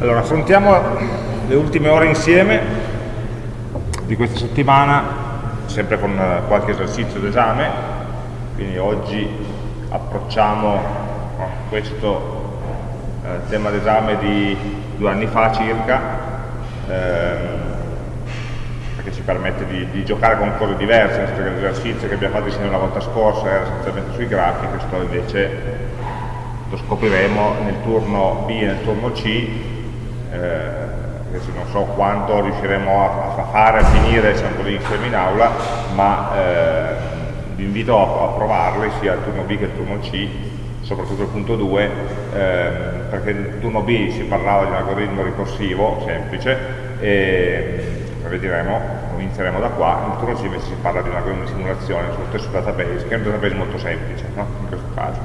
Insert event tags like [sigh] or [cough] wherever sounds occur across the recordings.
Allora, affrontiamo le ultime ore insieme di questa settimana, sempre con eh, qualche esercizio d'esame, quindi oggi approcciamo questo eh, tema d'esame di due anni fa circa, ehm, perché ci permette di, di, giocare con cose diverse, nel senso che l'esercizio che abbiamo fatto insieme la volta scorsa era essenzialmente sui grafi, questo invece lo scopriremo nel turno B e nel turno C, eh, non so quanto riusciremo a, a fare, a finire diciamo così, insieme in aula, ma eh, vi invito a, a, provarli sia il turno B che il turno C, soprattutto il punto 2, eh, perché nel turno B si parlava di un algoritmo ricorsivo semplice e vedremo, inizieremo da qua, nel turno C invece si parla di un algoritmo di simulazione sullo stesso database, che è un database molto semplice no? in questo caso.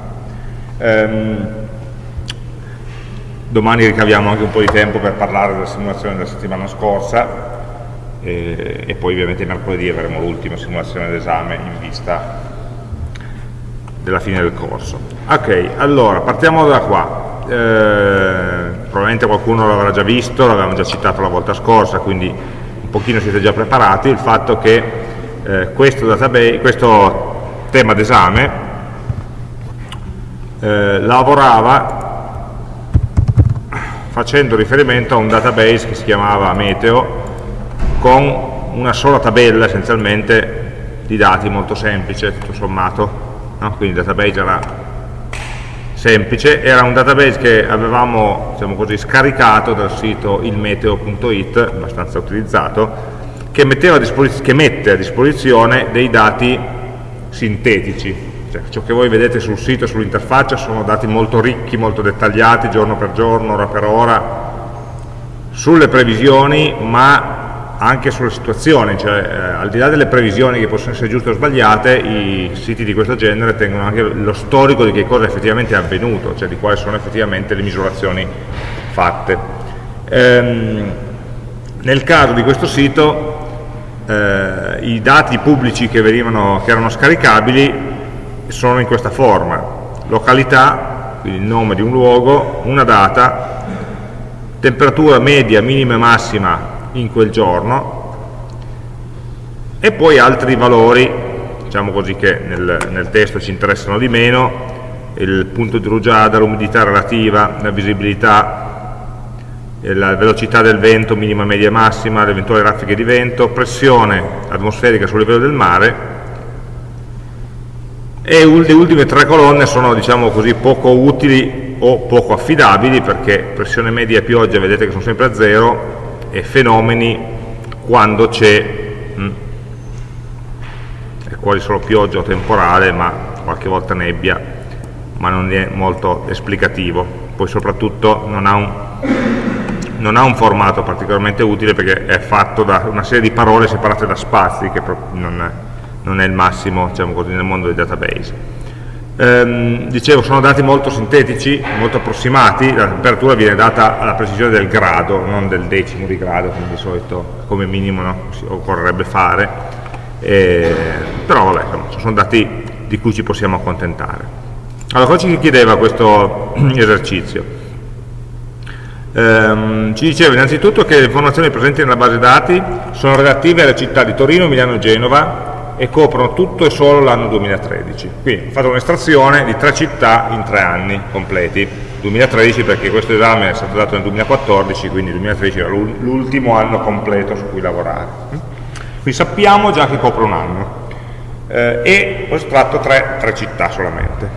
Um, domani ricaviamo anche un po' di tempo per parlare della simulazione della settimana scorsa e, e poi ovviamente mercoledì avremo l'ultima simulazione d'esame in vista della fine del corso. Ok, allora partiamo da qua. Eh, probabilmente qualcuno l'avrà già visto, l'avevamo già citato la volta scorsa, quindi un pochino siete già preparati, il fatto che eh, questo, database, questo tema d'esame eh, lavorava facendo riferimento a un database che si chiamava Meteo con una sola tabella essenzialmente di dati molto semplice tutto sommato no? quindi il database era semplice era un database che avevamo diciamo così, scaricato dal sito ilmeteo.it abbastanza utilizzato che, che mette a disposizione dei dati sintetici cioè, ciò che voi vedete sul sito, sull'interfaccia sono dati molto ricchi, molto dettagliati, giorno per giorno, ora per ora, sulle previsioni, ma anche sulle situazioni, cioè eh, al di là delle previsioni che possono essere giuste o sbagliate, i siti di questo genere tengono anche lo storico di che cosa effettivamente è avvenuto, cioè di quali sono effettivamente le misurazioni fatte. Ehm, nel caso di questo sito, eh, i dati pubblici che, venivano, che erano scaricabili sono in questa forma, località, quindi il nome di un luogo, una data, temperatura media, minima e massima in quel giorno e poi altri valori, diciamo così che nel, nel testo ci interessano di meno, il punto di rugiada, l'umidità relativa, la visibilità, la velocità del vento minima, media e massima, le eventuali raffiche di vento, pressione atmosferica sul livello del mare e le ultime tre colonne sono diciamo così poco utili o poco affidabili perché pressione media e pioggia vedete che sono sempre a zero e fenomeni quando c'è hm, è quasi solo pioggia o temporale ma qualche volta nebbia ma non è molto esplicativo. Poi soprattutto non ha un, non ha un formato particolarmente utile perché è fatto da una serie di parole separate da spazi che non non è il massimo diciamo così, nel mondo dei database. Ehm, dicevo, sono dati molto sintetici, molto approssimati, la temperatura viene data alla precisione del grado, non del decimo di grado, come di solito come minimo no? occorrerebbe fare, eh, però vabbè, insomma, sono dati di cui ci possiamo accontentare. Allora, cosa ci chiedeva questo [clears throat] esercizio? Um, ci diceva innanzitutto che le informazioni presenti nella base dati sono relative alle città di Torino, Milano e Genova e coprono tutto e solo l'anno 2013. Quindi ho fatto un'estrazione di tre città in tre anni completi. 2013 perché questo esame è stato dato nel 2014, quindi il 2013 era l'ultimo anno completo su cui lavorare. Quindi sappiamo già che copre un anno. Eh, e ho estratto tre, tre città solamente.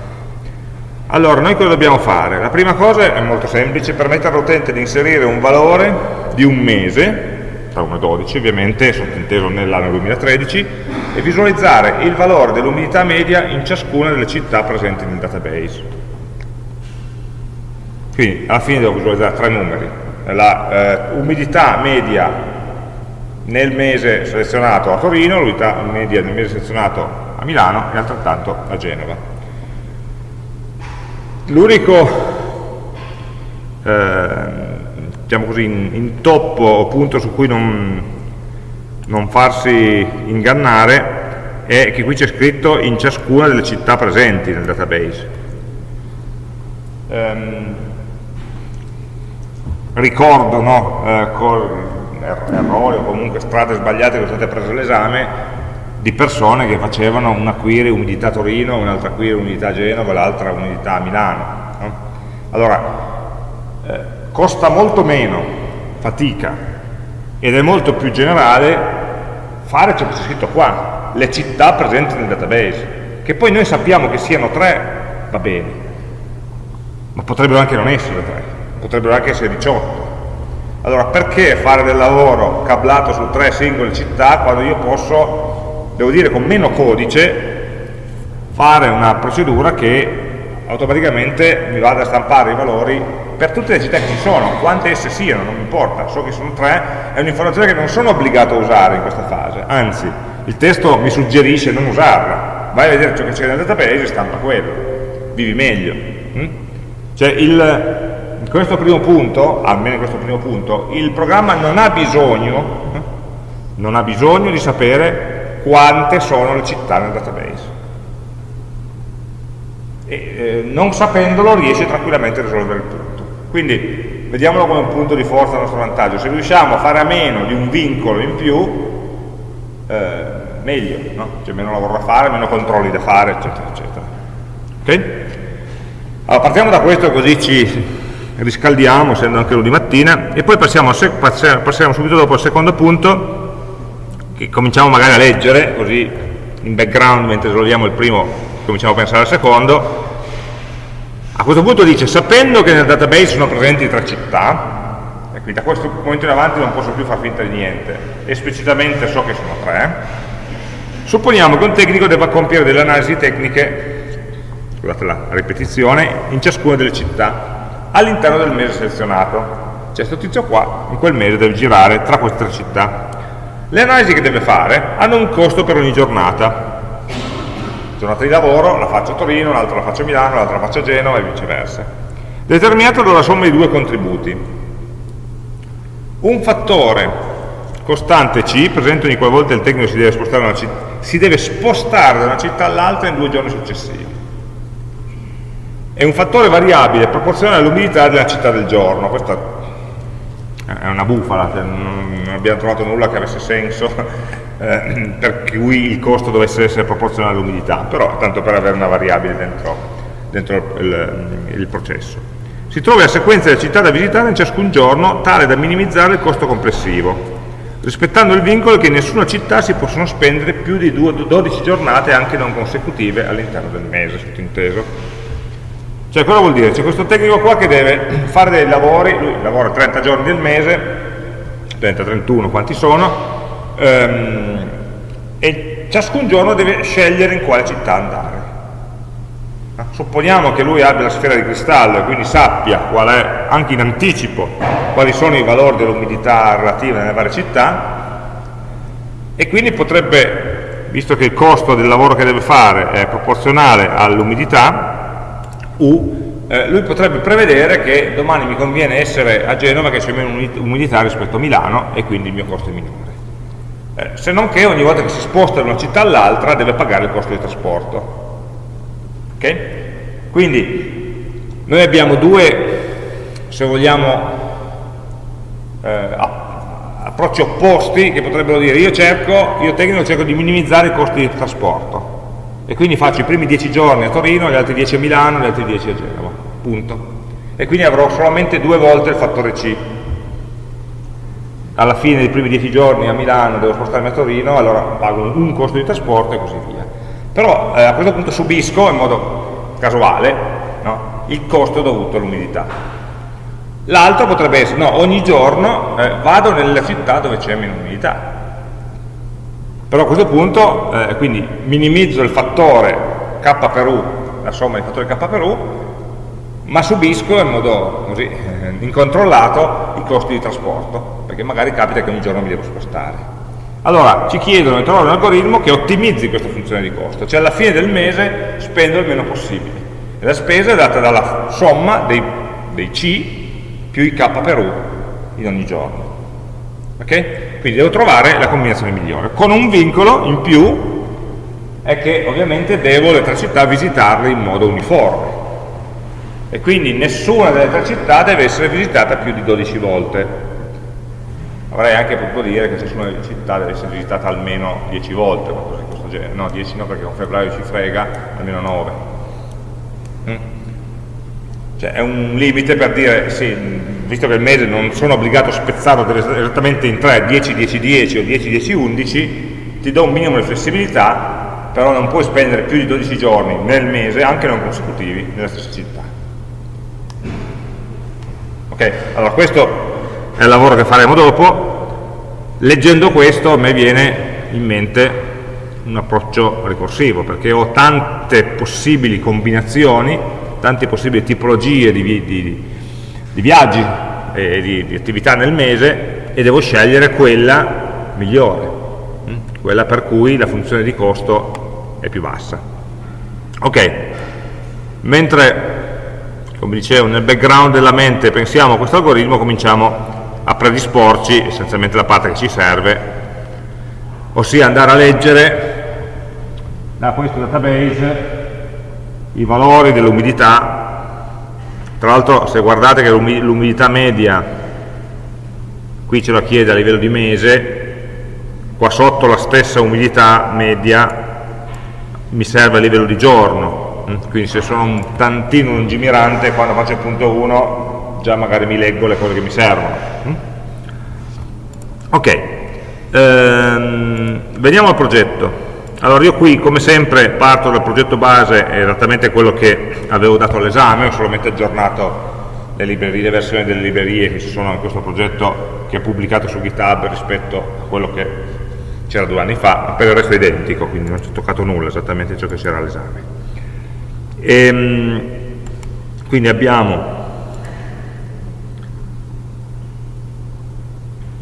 Allora, noi cosa dobbiamo fare? La prima cosa è molto semplice, permettere all'utente di inserire un valore di un mese tra 1 e 12 ovviamente, sottinteso nell'anno 2013, e visualizzare il valore dell'umidità media in ciascuna delle città presenti nel database. Quindi alla fine devo visualizzare tre numeri, la eh, umidità media nel mese selezionato a Torino, l'umidità media nel mese selezionato a Milano e altrettanto a Genova. L'unico eh, diciamo intoppo o punto su cui non, non farsi ingannare è che qui c'è scritto in ciascuna delle città presenti nel database. Um, ricordo no, eh, er-, errori o comunque strade sbagliate che sono state prese all'esame di persone che facevano una query umidità Torino, un'altra query umidità Genova, l'altra umidità Milano. No? Allora, eh, costa molto meno fatica ed è molto più generale fare ciò che c'è scritto qua, le città presenti nel database, che poi noi sappiamo che siano tre, va bene, ma potrebbero anche non essere tre, potrebbero anche essere 18. Allora perché fare del lavoro cablato su tre singole città quando io posso devo dire con meno codice, fare una procedura che automaticamente mi vada a stampare i valori per tutte le città che ci sono, quante esse siano, non mi importa, so che sono tre, è un'informazione che non sono obbligato a usare in questa fase, anzi, il testo mi suggerisce non usarla, vai a vedere ciò che c'è nel database e stampa quello, vivi meglio. Hm? Cioè il, in questo primo punto, almeno in questo primo punto, il programma non ha bisogno, hm? non ha bisogno di sapere quante sono le città nel database. E, eh, non sapendolo riesce tranquillamente a risolvere il tutto. Quindi vediamolo come un punto di forza a nostro vantaggio. Se riusciamo a fare a meno di un vincolo in più, eh, meglio, no? C'è meno lavoro da fare, meno controlli da fare, eccetera, eccetera. Ok? Allora, partiamo da questo così ci riscaldiamo, essendo anche lunedì mattina, e poi passiamo, passiamo subito dopo al secondo punto, che cominciamo magari a leggere, così in background mentre risolviamo il primo cominciamo a pensare al secondo, a questo punto dice, sapendo che nel database sono presenti tre città, e quindi da questo momento in avanti non posso più far finta di niente, esplicitamente so che sono tre, supponiamo che un tecnico debba compiere delle analisi tecniche, scusate la ripetizione, in ciascuna delle città, all'interno del mese selezionato. Cioè questo tizio qua, in quel mese deve girare tra queste tre città. Le analisi che deve fare hanno un costo per ogni giornata. Giornata di lavoro la faccio a Torino, l'altra la faccio a Milano, l'altra la faccio a Genova e viceversa. Determinato dalla somma di due contributi. Un fattore costante C, presente ogni qualvolta il tecnico si deve spostare, si deve spostare da una città all'altra in due giorni successivi. E un fattore variabile proporzionale all'umidità della città del giorno. Questa è una bufala, cioè non abbiamo trovato nulla che avesse senso eh, per cui il costo dovesse essere proporzionale all'umidità, però tanto per avere una variabile dentro, dentro il, il, processo. Si trova la sequenza delle città da visitare in ciascun giorno tale da minimizzare il costo complessivo, rispettando il vincolo che in nessuna città si possono spendere più di 12 giornate anche non consecutive all'interno del mese, sottinteso. Cioè cosa vuol dire? C'è questo tecnico qua che deve fare dei lavori, lui lavora 30 giorni del mese, 30, 31, quanti sono, ehm, e ciascun giorno deve scegliere in quale città andare. Supponiamo che lui abbia la sfera di cristallo e quindi sappia qual è, anche in anticipo, quali sono i valori dell'umidità relativa nelle varie città, e quindi potrebbe, visto che il costo del lavoro che deve fare è proporzionale all'umidità, eh, lui potrebbe prevedere che domani mi conviene essere a Genova che c'è meno umidità rispetto a Milano e quindi il mio costo è minore. Eh, se non che ogni volta che si sposta da una città all'altra deve pagare il costo di trasporto. Okay? Quindi noi abbiamo due, se vogliamo, eh, approcci opposti che potrebbero dire io cerco, io tecnico cerco di minimizzare i costi di trasporto e quindi faccio i primi 10 giorni a Torino, gli altri 10 a Milano, gli altri 10 a Genova, punto. E quindi avrò solamente due volte il fattore C. Alla fine dei primi 10 giorni a Milano devo spostarmi a Torino, allora pago un costo di trasporto e così via. Però eh, a questo punto subisco in modo casuale no, il costo dovuto all'umidità. L'altro potrebbe essere, no, ogni giorno eh, vado nella città dove c'è meno umidità, però a questo punto, eh, quindi minimizzo il fattore k per u, la somma dei fattori k per u, ma subisco in modo così eh, incontrollato i costi di trasporto, perché magari capita che ogni giorno mi devo spostare. Allora, ci chiedono di trovare un algoritmo che ottimizzi questa funzione di costo, cioè alla fine del mese spendo il meno possibile. E la spesa è data dalla somma dei, dei C più i k per u in ogni giorno. Okay? Quindi devo trovare la combinazione migliore, con un vincolo in più, è che ovviamente devo le tre città visitarle in modo uniforme. E quindi nessuna delle tre città deve essere visitata più di 12 volte. Avrei anche potuto dire che nessuna delle città deve essere visitata almeno 10 volte, qualcosa di questo genere. No, 10 no, perché con febbraio ci frega, almeno 9. Mm? Cioè è un limite per dire, sì, visto che il mese non sono obbligato a spezzarlo esattamente in 3, 10, 10, 10 o 10, 10, 11, ti do un minimo di flessibilità, però non puoi spendere più di 12 giorni nel mese, anche non consecutivi, nella stessa città. Ok? Allora questo è il lavoro che faremo dopo. Leggendo questo a me viene in mente un approccio ricorsivo, perché ho tante possibili combinazioni, tante possibili tipologie di, di, di viaggi e di, di, attività nel mese e devo scegliere quella migliore, hm? quella per cui la funzione di costo è più bassa. Ok, mentre come dicevo, nel background della mente pensiamo a questo algoritmo, cominciamo a predisporci essenzialmente la parte che ci serve, ossia andare a leggere da questo database i valori dell'umidità. Tra l'altro se guardate che l'umidità media, qui ce la chiede a livello di mese, qua sotto la stessa umidità media mi serve a livello di giorno, quindi se sono un tantino lungimirante quando faccio il punto 1 già magari mi leggo le cose che mi servono mm? ok ehm, veniamo al progetto allora io qui come sempre parto dal progetto base esattamente quello che avevo dato all'esame ho solamente aggiornato le, librerie, le versioni delle librerie che ci sono in questo progetto che è pubblicato su GitHub rispetto a quello che c'era due anni fa, ma per il resto è identico, quindi non ci ho toccato nulla, esattamente ciò che c'era all'esame. E, ehm, quindi abbiamo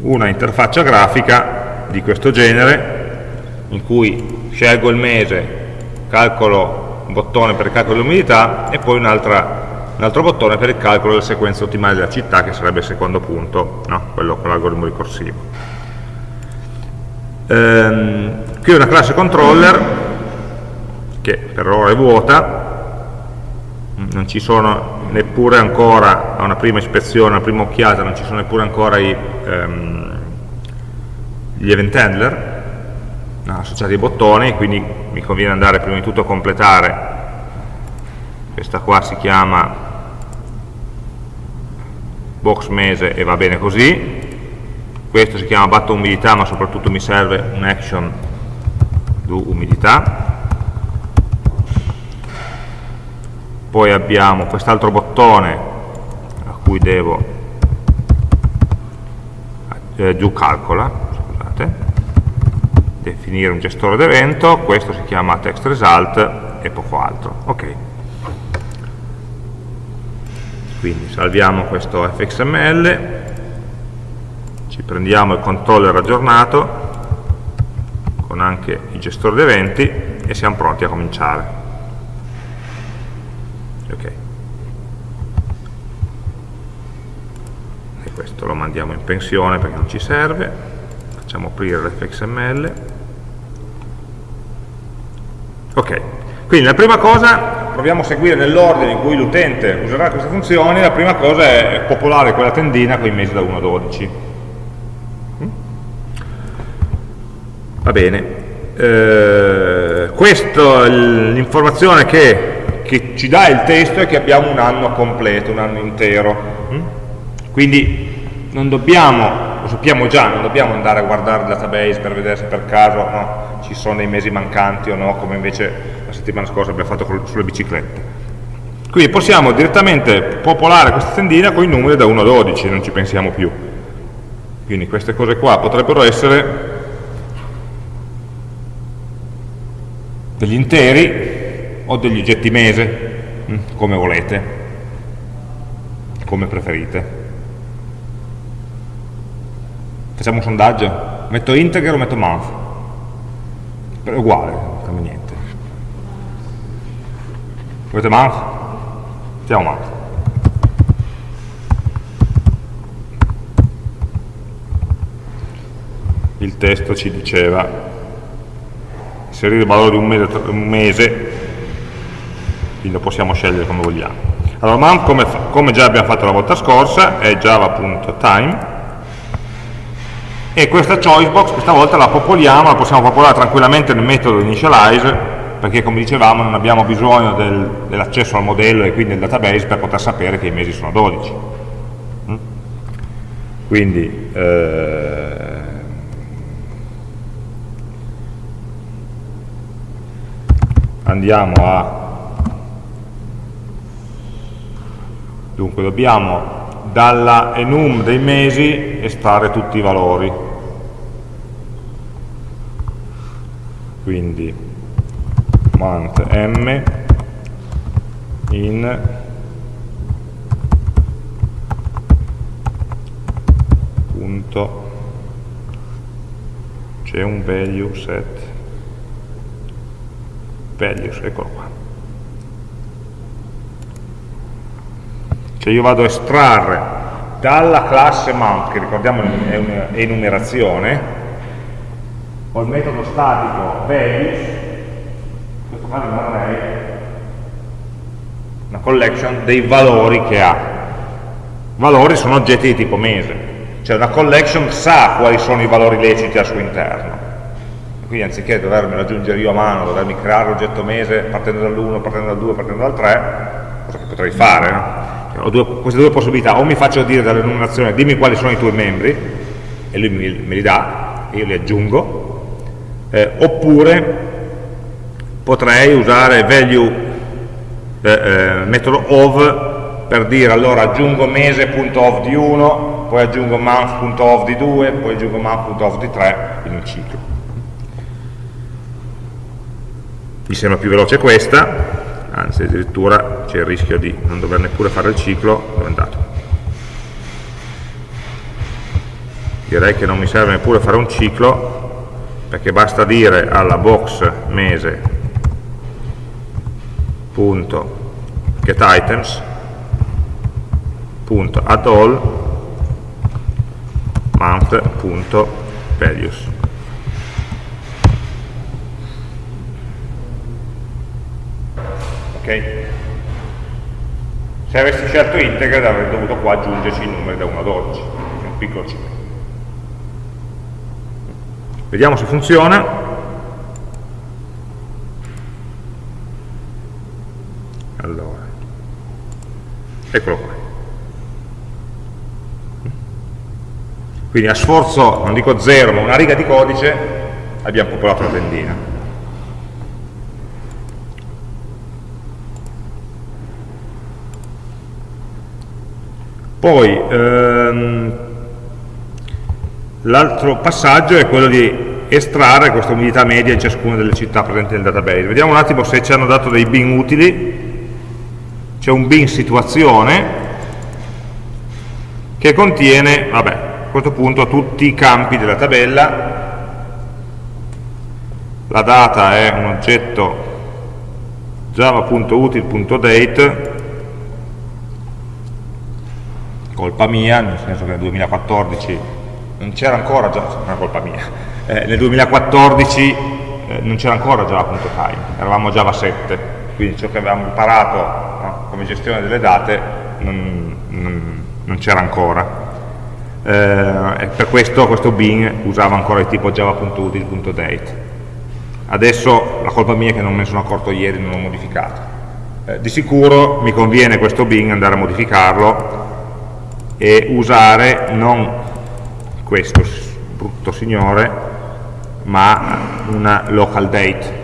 una interfaccia grafica di questo genere in cui scelgo il mese, calcolo un bottone per il calcolo dell'umidità e poi un, altro bottone per il calcolo della sequenza ottimale della città che sarebbe il secondo punto, no? quello con l'algoritmo ricorsivo. Ehm, qui è una classe controller che per ora è vuota non ci sono neppure ancora, a una prima ispezione, a una prima occhiata, non ci sono neppure ancora i, ehm, gli event handler associati ai bottoni, quindi mi conviene andare prima di tutto a completare, questa qua si chiama box mese e va bene così, questo si chiama batto umidità ma soprattutto mi serve un action do umidità, poi abbiamo quest'altro bottone a cui devo eh, giù calcola scusate, definire un gestore d'evento questo si chiama text result e poco altro ok. Quindi salviamo questo fxml ci prendiamo il controller aggiornato con anche il gestore d'eventi e siamo pronti a cominciare ok. E questo lo mandiamo in pensione perché non ci serve. Facciamo aprire l'fxml ok. Quindi la prima cosa proviamo a seguire nell'ordine in cui l'utente userà queste funzioni. La prima cosa è popolare quella tendina con i mesi da 1 a 12 mm? va bene. Eh, questa è l'informazione che che ci dà il testo è che abbiamo un anno completo, un anno intero. Mm? Quindi non dobbiamo, lo sappiamo già, non dobbiamo andare a guardare il database per vedere se per caso no, ci sono dei mesi mancanti o no, come invece la settimana scorsa abbiamo fatto sulle biciclette. Quindi possiamo direttamente popolare questa tendina con i numeri da 1 a 12, non ci pensiamo più. Quindi queste cose qua potrebbero essere degli interi o degli oggetti mese, mm, come volete, come preferite. Facciamo un sondaggio? Metto integer o metto month? È uguale, non cambia niente. Volete month? Mettiamo month. Il testo ci diceva inserire il valore di un mese, un mese quindi lo possiamo scegliere come vogliamo. Allora, mount, come, come già abbiamo fatto la volta scorsa, è java.time, e questa choice box questa volta la popoliamo, la possiamo popolare tranquillamente nel metodo initialize, perché come dicevamo non abbiamo bisogno del, dell'accesso al modello e quindi del database per poter sapere che i mesi sono 12. Mm? Quindi, eh, andiamo a dunque dobbiamo dalla enum dei mesi estrarre tutti i valori. Quindi month m in punto c'è un value set. Values, eccolo qua cioè io vado a estrarre dalla classe mount, che ricordiamo è un'enumerazione, ho il metodo statico values, questo qua è un array, una collection dei valori che ha. Valori sono oggetti di tipo mese, cioè una collection sa quali sono i valori leciti al suo interno. Quindi anziché dovermi raggiungere io a mano, dovermi creare l'oggetto mese partendo dall'1, partendo dal 2, partendo dal 3, cosa che potrei fare, no? Ho due, queste due possibilità, o mi faccio dire dall'enumerazione dimmi quali sono i tuoi membri, e lui me li dà, e io li aggiungo, eh, oppure potrei usare value eh, eh, metodo of per dire allora aggiungo mese.of di 1, poi aggiungo month.of di 2, poi aggiungo month.of di 3 in un ciclo. Mi sembra più veloce questa, anzi addirittura c'è il rischio di non dover neppure fare il ciclo, dove è andato? Direi che non mi serve neppure fare un ciclo, perché basta dire alla box mese punto get items punto add all month punto values ok? Se avessi scelto integer avrei dovuto qua aggiungerci i numeri da 1 a 12, un piccolo ciclo. Vediamo se funziona. Allora, eccolo qua. Quindi a sforzo, non dico zero, ma una riga di codice, abbiamo popolato la tendina. Poi ehm, l'altro passaggio è quello di estrarre questa umidità media in ciascuna delle città presenti nel database. Vediamo un attimo se ci hanno dato dei bin utili. C'è un bin situazione che contiene, vabbè, a questo punto tutti i campi della tabella. La data è un oggetto java.util.date colpa mia, nel senso che nel 2014 non c'era ancora già, non colpa mia, eh, nel 2014 eh, non c'era ancora Java.time, eravamo Java 7, quindi ciò che avevamo imparato no, come gestione delle date non, non, non c'era ancora. Eh, e per questo questo bin usava ancora il tipo java.util.date. Adesso la colpa mia è che non me ne sono accorto ieri, non l'ho modificato. Eh, di sicuro mi conviene questo bin andare a modificarlo e usare non questo brutto signore ma una local date.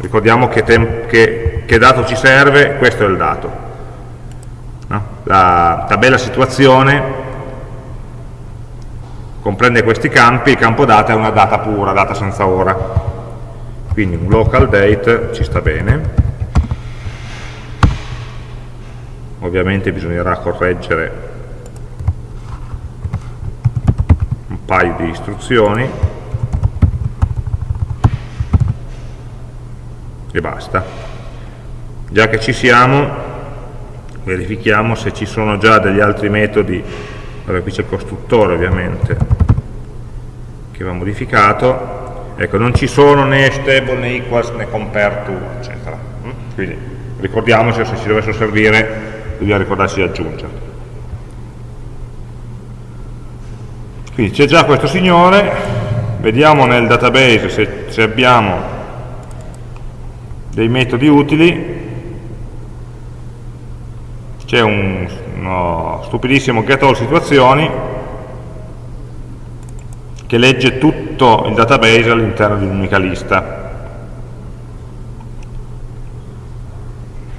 Ricordiamo che, che, che dato ci serve questo è il dato no? la tabella situazione comprende questi campi il campo data è una data pura, data senza ora. Quindi un local date ci sta bene. Ovviamente bisognerà correggere paio di istruzioni e basta. Già che ci siamo, verifichiamo se ci sono già degli altri metodi, allora qui c'è il costruttore ovviamente, che va modificato, ecco, non ci sono né stable né equals né compare to, eccetera. Mm? Quindi ricordiamoci se ci dovessero servire dobbiamo ricordarci di aggiungere. Quindi c'è già questo signore, vediamo nel database se, se abbiamo dei metodi utili, c'è un, uno stupidissimo get all situazioni che legge tutto il database all'interno di un'unica lista.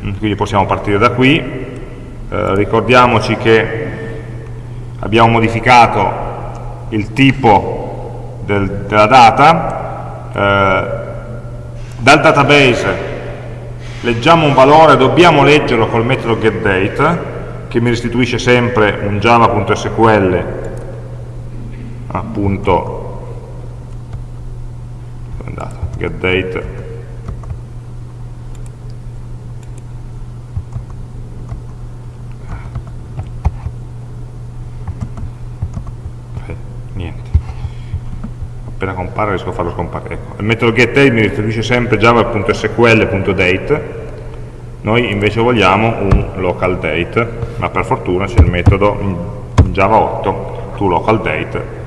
Mm, quindi possiamo partire da qui, eh, ricordiamoci che abbiamo modificato il tipo del, della data, eh, dal database leggiamo un valore, dobbiamo leggerlo col metodo getDate, che mi restituisce sempre un java.sql appunto getDate appena compare riesco a farlo scomparire. Ecco. Il metodo getDate mi restituisce sempre java.sql.date, noi invece vogliamo un local date, ma per fortuna c'è il metodo Java 8 toLocalDate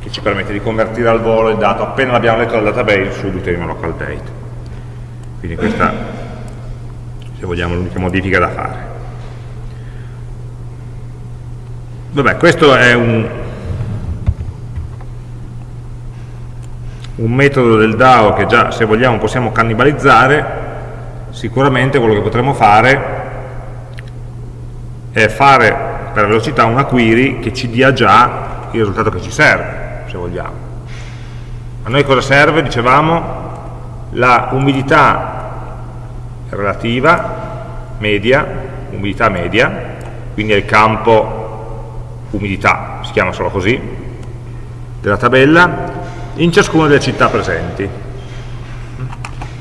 che ci permette di convertire al volo il dato appena l'abbiamo letto dal database subito in local date. Quindi questa, se vogliamo, è l'unica modifica da fare. Vabbè, questo è un, un metodo del DAO che già se vogliamo possiamo cannibalizzare, sicuramente quello che potremmo fare è fare per velocità una query che ci dia già il risultato che ci serve, se vogliamo. A noi cosa serve? Dicevamo la umidità relativa, media, umidità media, quindi è il campo umidità, si chiama solo così, della tabella, in ciascuna delle città presenti.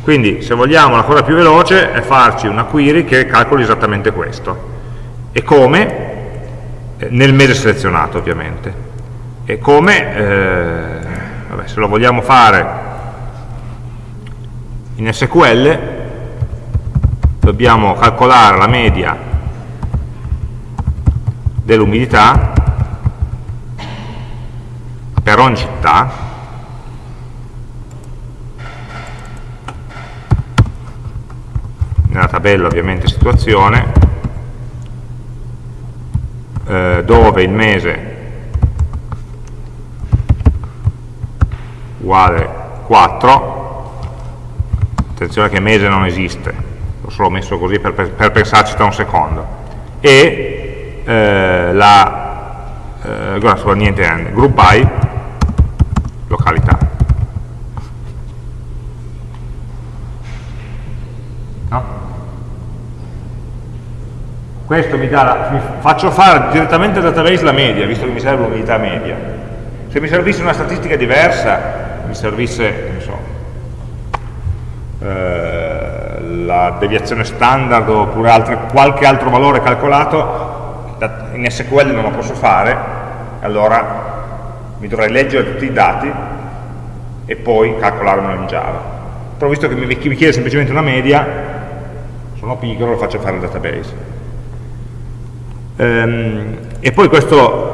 Quindi se vogliamo la cosa più veloce è farci una query che calcoli esattamente questo. E come? Eh, nel mese selezionato ovviamente. E come? Eh, vabbè, se lo vogliamo fare in SQL dobbiamo calcolare la media dell'umidità per ogni città nella tabella ovviamente situazione, eh, dove il mese uguale 4, attenzione che mese non esiste, l'ho solo messo così per, per, pensarci tra un secondo, e eh, la, eh, niente, group by località. Questo mi, dà, mi faccio fare direttamente al database la media, visto che mi serve l'unità media. Se mi servisse una statistica diversa, mi servisse, so, eh, la deviazione standard oppure altre, qualche altro valore calcolato, in SQL non lo posso fare, allora mi dovrei leggere tutti i dati e poi calcolarmelo in Java. Però visto che mi chiede semplicemente una media, sono pigro, lo faccio fare al database. Ehm, e poi questo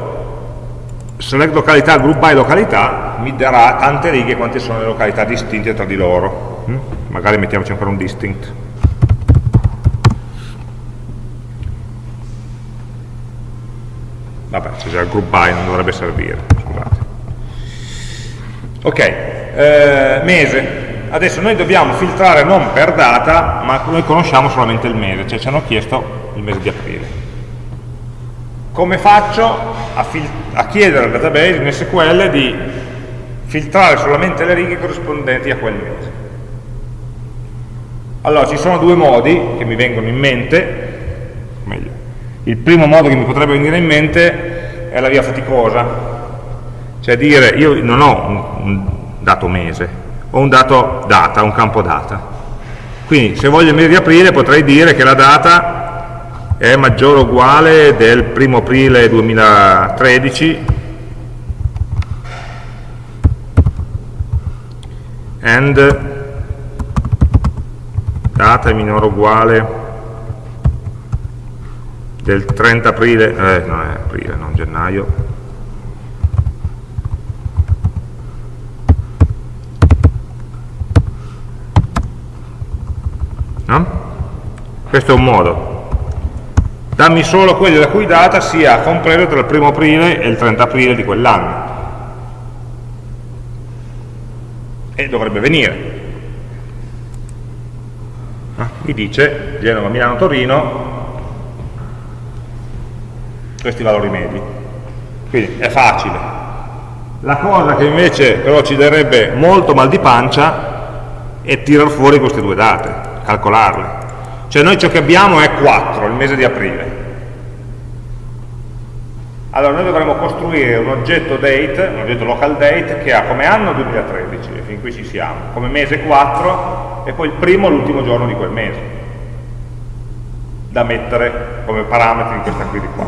select località, group by località, mi darà tante righe quante sono le località distinte tra di loro. Mm? Magari mettiamoci ancora un distinct. Vabbè, c'è già il group by, non dovrebbe servire, scusate. Ok, eh, mese. Adesso noi dobbiamo filtrare non per data, ma noi conosciamo solamente il mese, cioè ci hanno chiesto il mese di aprile come faccio a, a, chiedere al database in SQL di filtrare solamente le righe corrispondenti a quel mese. Allora, ci sono due modi che mi vengono in mente, meglio, il primo modo che mi potrebbe venire in mente è la via faticosa, cioè dire io non ho un, un dato mese, ho un dato data, un campo data. Quindi se voglio il mese di aprile potrei dire che la data è maggiore o uguale del 1 aprile 2013 and? Data è minore o uguale del 30 aprile, eh, non è aprile, non gennaio, no? questo è un modo dammi solo quelli la cui data sia compreso tra il primo aprile e il 30 aprile di quell'anno. E dovrebbe venire. Mi dice Genova, Milano, Torino. Questi valori medi. Quindi è facile. La cosa che invece però ci darebbe molto mal di pancia è tirar fuori queste due date calcolarle cioè noi ciò che abbiamo è 4 il mese di aprile allora noi dovremmo costruire un oggetto date, un oggetto local date che ha come anno 2013, e fin qui ci siamo, come mese 4 e poi il primo e l'ultimo giorno di quel mese, da mettere come parametri in questa query qua.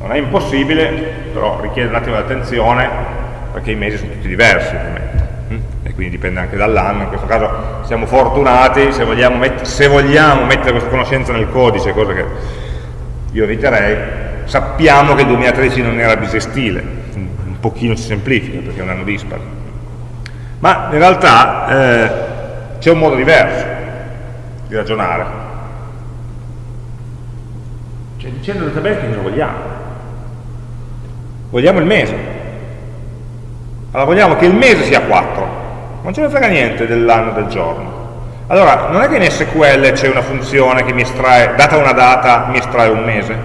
Non è impossibile, però richiede un attimo di attenzione perché i mesi sono tutti diversi ovviamente? E quindi dipende anche dall'anno, in questo caso siamo fortunati se vogliamo, se vogliamo mettere questa conoscenza nel codice, cosa che io eviterei, sappiamo che il 2013 non era bisestile, un pochino si semplifica perché è un anno dispari. Ma in realtà eh, c'è un modo diverso di ragionare. Cioè dicendo che cosa vogliamo? Vogliamo il mese. Allora vogliamo che il mese sia 4, non ce ne frega niente dell'anno del giorno. Allora, non è che in SQL c'è una funzione che mi estrae, data una data, mi estrae un mese?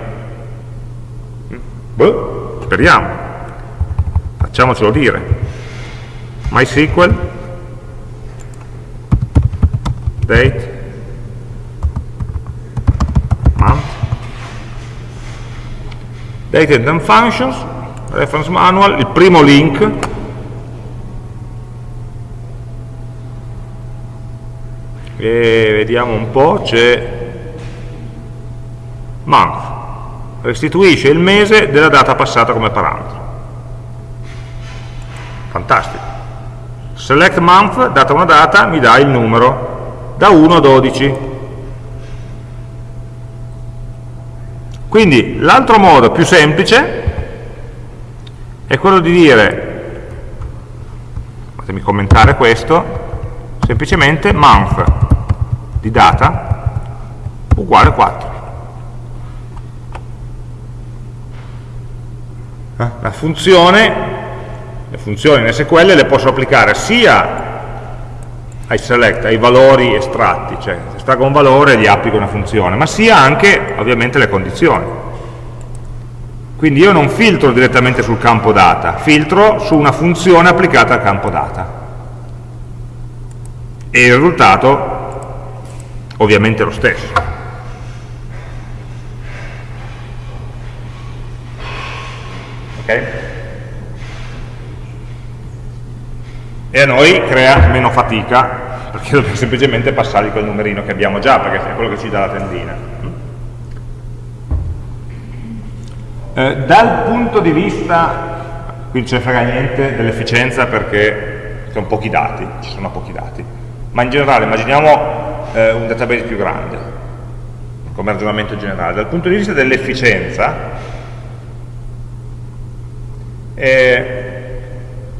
Boh, speriamo. Facciamocelo dire. MySQL, date, month, date and functions, reference manual, il primo link, e vediamo un po', c'è month, restituisce il mese della data passata come parametro. Fantastico. Select month, data una data, mi dà il numero da 1 a 12. Quindi l'altro modo più semplice è quello di dire, fatemi commentare questo, semplicemente month di data uguale 4. Eh? La funzione, le funzioni in SQL le posso applicare sia ai select, ai valori estratti, cioè se estraggo un valore gli applico una funzione, ma sia anche ovviamente le condizioni. Quindi io non filtro direttamente sul campo data, filtro su una funzione applicata al campo data. E il risultato ovviamente è lo stesso. ok? E a noi crea meno fatica perché dobbiamo semplicemente passare quel numerino che abbiamo già, perché è quello che ci dà la tendina. Eh, dal punto di vista, qui non ce ne frega niente dell'efficienza perché sono pochi dati, ci sono pochi dati, ma in generale immaginiamo eh, un database più grande, come ragionamento generale. Dal punto di vista dell'efficienza, eh,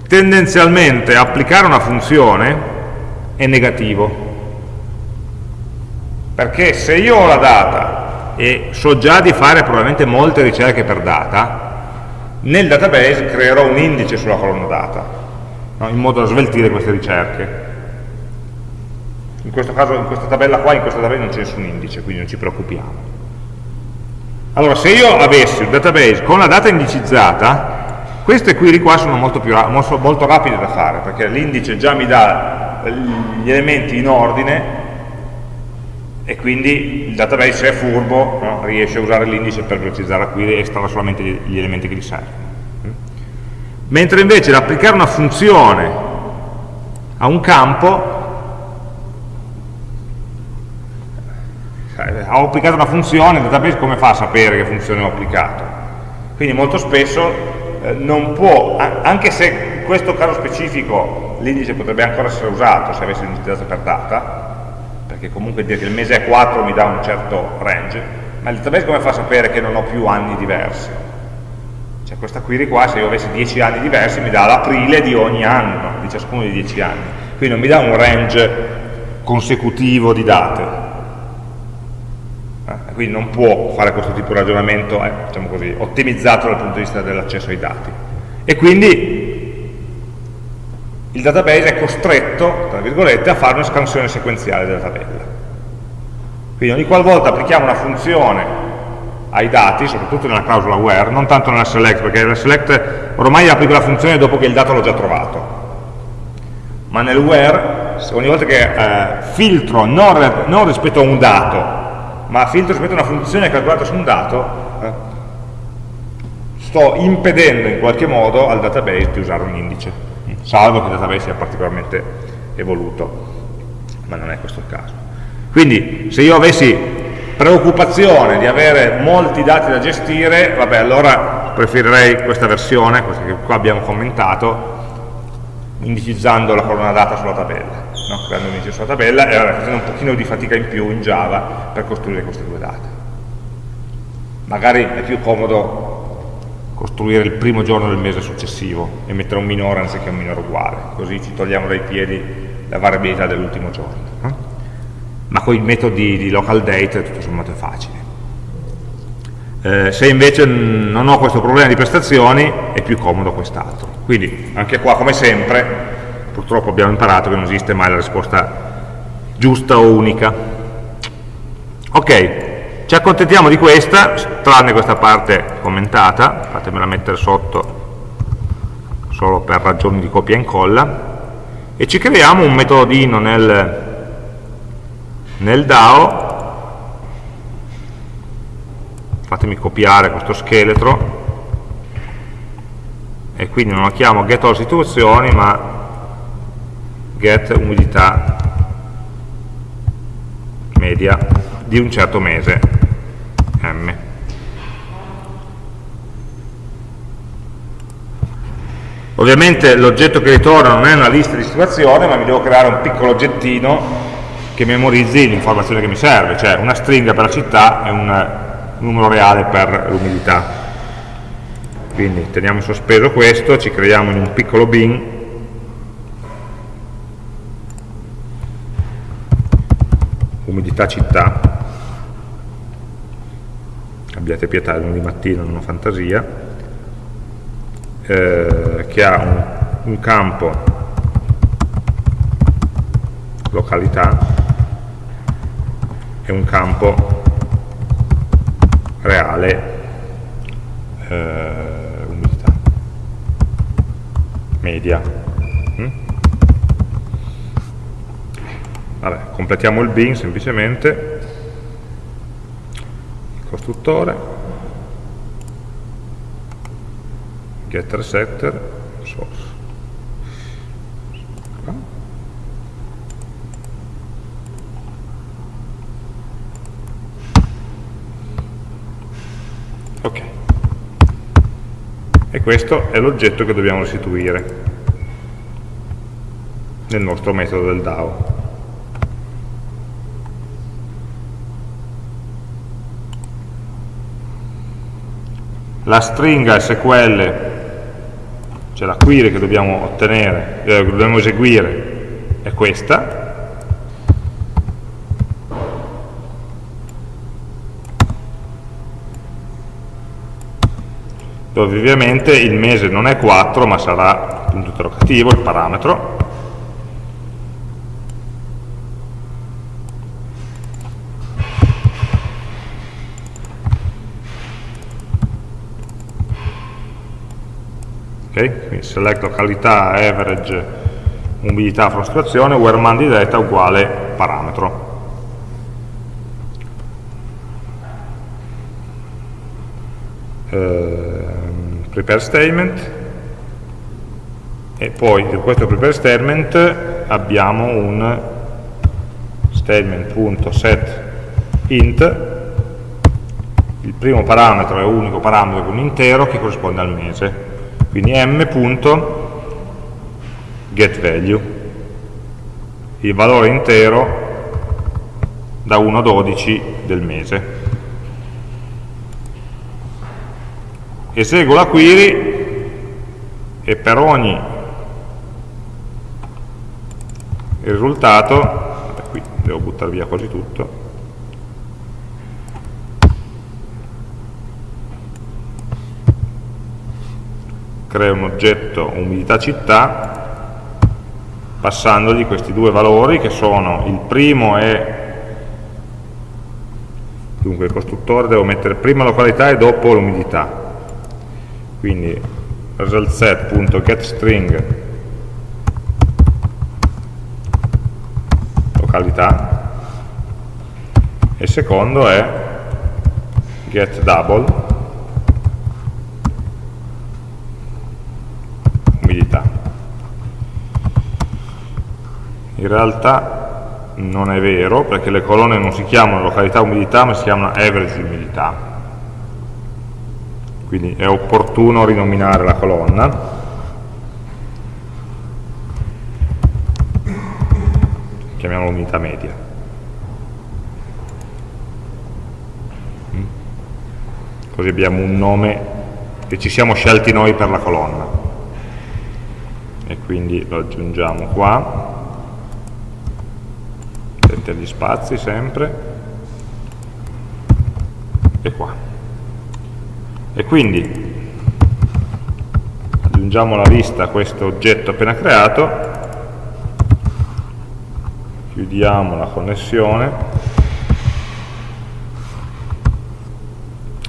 tendenzialmente applicare una funzione è negativo perché se io ho la data e so già di fare probabilmente molte ricerche per data nel database creerò un indice sulla colonna data no? in modo da sveltire queste ricerche in questo caso, in questa tabella qua, in questa tabella non c'è nessun indice quindi non ci preoccupiamo allora se io avessi un database con la data indicizzata queste query qua sono molto, più, molto, molto rapide da fare, perché l'indice già mi dà gli elementi in ordine e quindi il database se è furbo no, riesce a usare l'indice per velocizzare la query e estrarre solamente gli elementi che gli servono. Mentre invece l'applicare una funzione a un campo ho applicato una funzione, il database come fa a sapere che funzione ho applicato? Quindi molto spesso eh, non può, anche se in questo caso specifico l'indice potrebbe ancora essere usato se avessi un'indicizzato per data, perché comunque dire che il mese è 4 mi dà un certo range, Ma il database come fa a sapere che non ho più anni diversi? Cioè questa query qua, se io avessi 10 anni diversi, mi dà l'aprile di ogni anno, di ciascuno dei 10 anni. Quindi non mi dà un range consecutivo di date. Quindi non può fare questo tipo di ragionamento, eh, diciamo così, ottimizzato dal punto di vista dell'accesso ai dati. E quindi il database è costretto, tra virgolette, a fare una scansione sequenziale della tabella. Quindi ogni qualvolta applichiamo una funzione ai dati, soprattutto nella clausola where, non tanto nella select, perché nella select ormai applico la funzione dopo che il dato l'ho già trovato. Ma nel where, ogni volta che eh, filtro non, non, rispetto a un dato, ma filtro rispetto a una funzione calcolata su un dato, eh, sto impedendo in qualche modo al database di usare un indice, salvo che il database sia particolarmente evoluto, ma non è questo il caso. Quindi se io avessi preoccupazione di avere molti dati da gestire, vabbè allora preferirei questa versione, questa che qua abbiamo commentato, indicizzando la colonna data sulla tabella, no? creando un indice sulla tabella e vabbè, facendo un pochino di fatica in più in Java per costruire queste due date. Magari è più comodo costruire il primo giorno del mese successivo e mettere un minore anziché un minore uguale, così ci togliamo dai piedi la variabilità dell'ultimo giorno. No? ma con i metodi di local date tutto sommato è facile. Eh, se invece non ho questo problema di prestazioni è più comodo quest'altro. Quindi anche qua come sempre purtroppo abbiamo imparato che non esiste mai la risposta giusta o unica. Ok, ci accontentiamo di questa, tranne questa parte commentata, fatemela mettere sotto solo per ragioni di copia e incolla, e ci creiamo un metodino nel, nel DAO fatemi copiare questo scheletro. E quindi non lo chiamo get all situazioni ma get umidità media di un certo mese m. Ovviamente l'oggetto che ritorna non è una lista di situazioni ma mi devo creare un piccolo oggettino che memorizzi l'informazione che mi serve, cioè una stringa per la città e un numero reale per l'umidità. Quindi teniamo sospeso questo, ci creiamo in un piccolo bin, umidità città, abbiate pietà, è lunedì mattina, non ho fantasia, eh, che ha un, un campo località è un campo reale eh, umidità media. Mm? vabbè, completiamo il bin semplicemente. Il costruttore. Getter setter source ok e questo è l'oggetto che dobbiamo restituire nel nostro metodo del DAO. La stringa SQL cioè la query che dobbiamo ottenere, eh, dobbiamo eseguire è questa dove ovviamente il mese non è 4 ma sarà punto interrogativo, il parametro. Ok, quindi select località average umidità frustrazione where man di data uguale parametro. Eh, prepare statement. E poi in questo prepare statement abbiamo un statement.set int. Il primo parametro è unico parametro con un intero che corrisponde al mese. Quindi m.getValue il valore intero da 1 a 12 del mese eseguo la query e per ogni risultato, qui devo buttare via quasi tutto, creo un oggetto umidità città passandogli questi due valori che sono il primo è dunque il costruttore devo mettere prima località e dopo l'umidità quindi resultSet.getString località. E il secondo è getDouble umidità. In realtà non è vero perché le colonne non si chiamano località umidità ma si chiamano average umidità quindi è opportuno rinominare la colonna. Chiamiamola umidità media. Mm? così abbiamo un nome che ci siamo scelti noi per la colonna. E quindi lo aggiungiamo qua. Attenti agli spazi sempre. E qua e quindi aggiungiamo la lista questo oggetto appena creato chiudiamo la connessione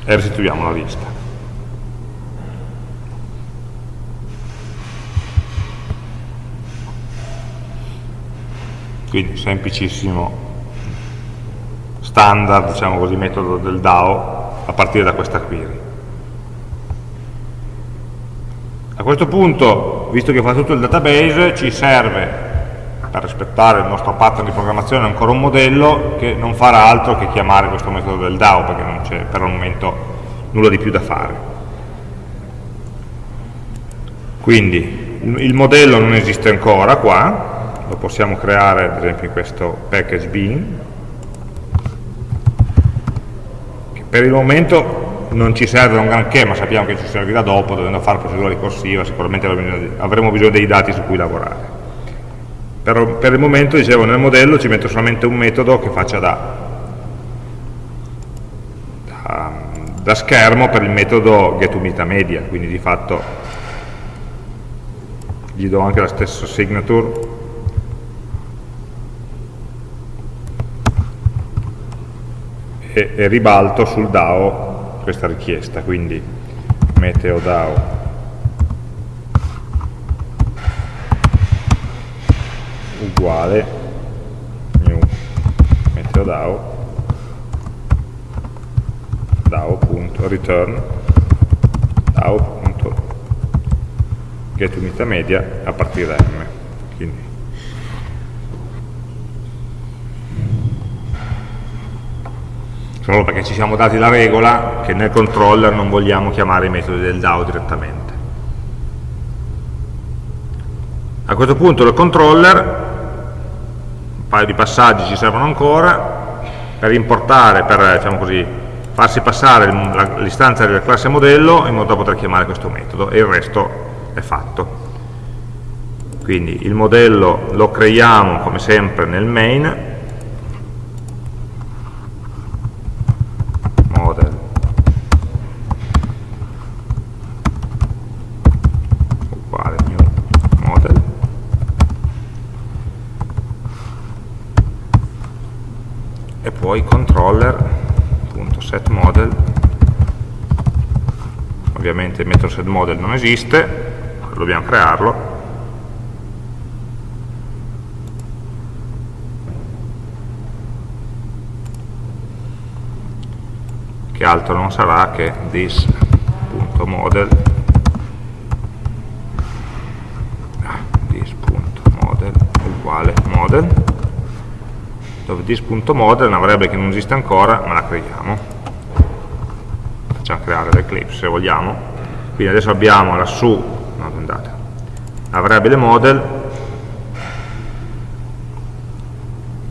e restituiamo la lista quindi semplicissimo standard, diciamo così, metodo del DAO a partire da questa query. A questo punto, visto che fa tutto il database, ci serve, per rispettare il nostro pattern di programmazione, ancora un modello che non farà altro che chiamare questo metodo del DAO, perché non c'è per il momento nulla di più da fare. Quindi il modello non esiste ancora qua, lo possiamo creare ad esempio in questo package bin che per il momento non ci serve un granché ma sappiamo che ci servirà dopo dovendo fare procedura ricorsiva sicuramente avremo bisogno dei dati su cui lavorare. Per, per il momento dicevo nel modello ci metto solamente un metodo che faccia da, da, da schermo per il metodo getUmiditaMedia quindi di fatto gli do anche la stessa signature. E ribalto sul DAO questa richiesta, quindi meteo DAO uguale new meteo DAO DAO.return DAO.getUnitaMedia a partire da M. Quindi solo perché ci siamo dati la regola che nel controller non vogliamo chiamare i metodi del DAO direttamente. A questo punto il controller, un paio di passaggi ci servono ancora, per importare, per diciamo così, farsi passare l'istanza della classe modello in modo da poter chiamare questo metodo e il resto è fatto. Quindi il modello lo creiamo come sempre nel main, poi controller.setModel ovviamente il metodo setModel non esiste dobbiamo crearlo che altro non sarà che this.model ah, this.model uguale model dove this.model è una variabile che non esiste ancora, ma la creiamo. Facciamo creare l'Eclipse se vogliamo. Quindi adesso abbiamo lassù, no, andate, variabile model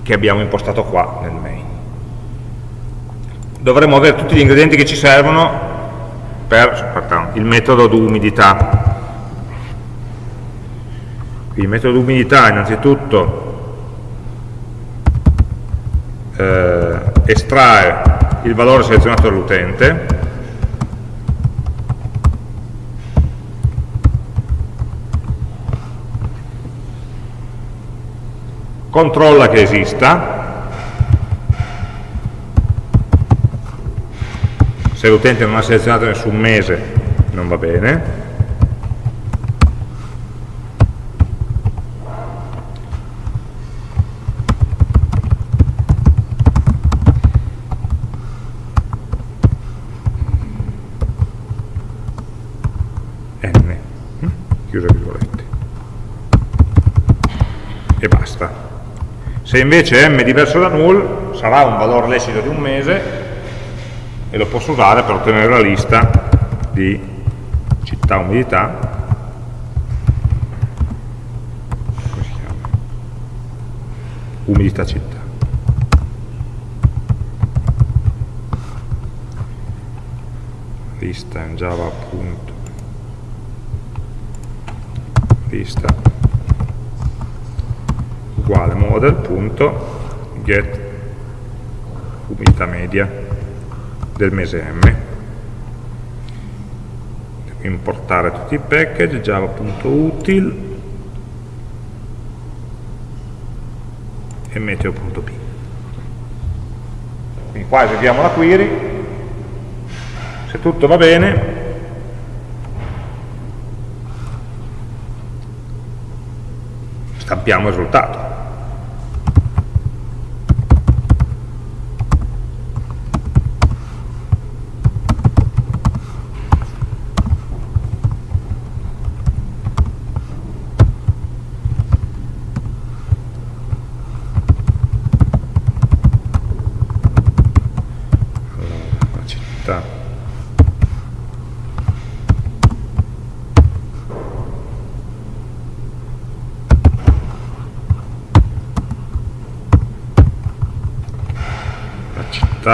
che abbiamo impostato qua nel main. Dovremmo avere tutti gli ingredienti che ci servono per il metodo d'umidità. Il metodo d'umidità innanzitutto eh, estrae il valore selezionato dall'utente, controlla che esista, se l'utente non ha selezionato nessun mese non va bene n hm? chiusa virgolette e basta se invece m è diverso da null sarà un valore lecito di un mese e lo posso usare per ottenere la lista di città umidità. Umidità città. Lista in java appunto lista uguale model punto get umidità media del mese M. Importare tutti i package java.util e meteo.p quindi qua eseguiamo la query. Se tutto va bene stampiamo il risultato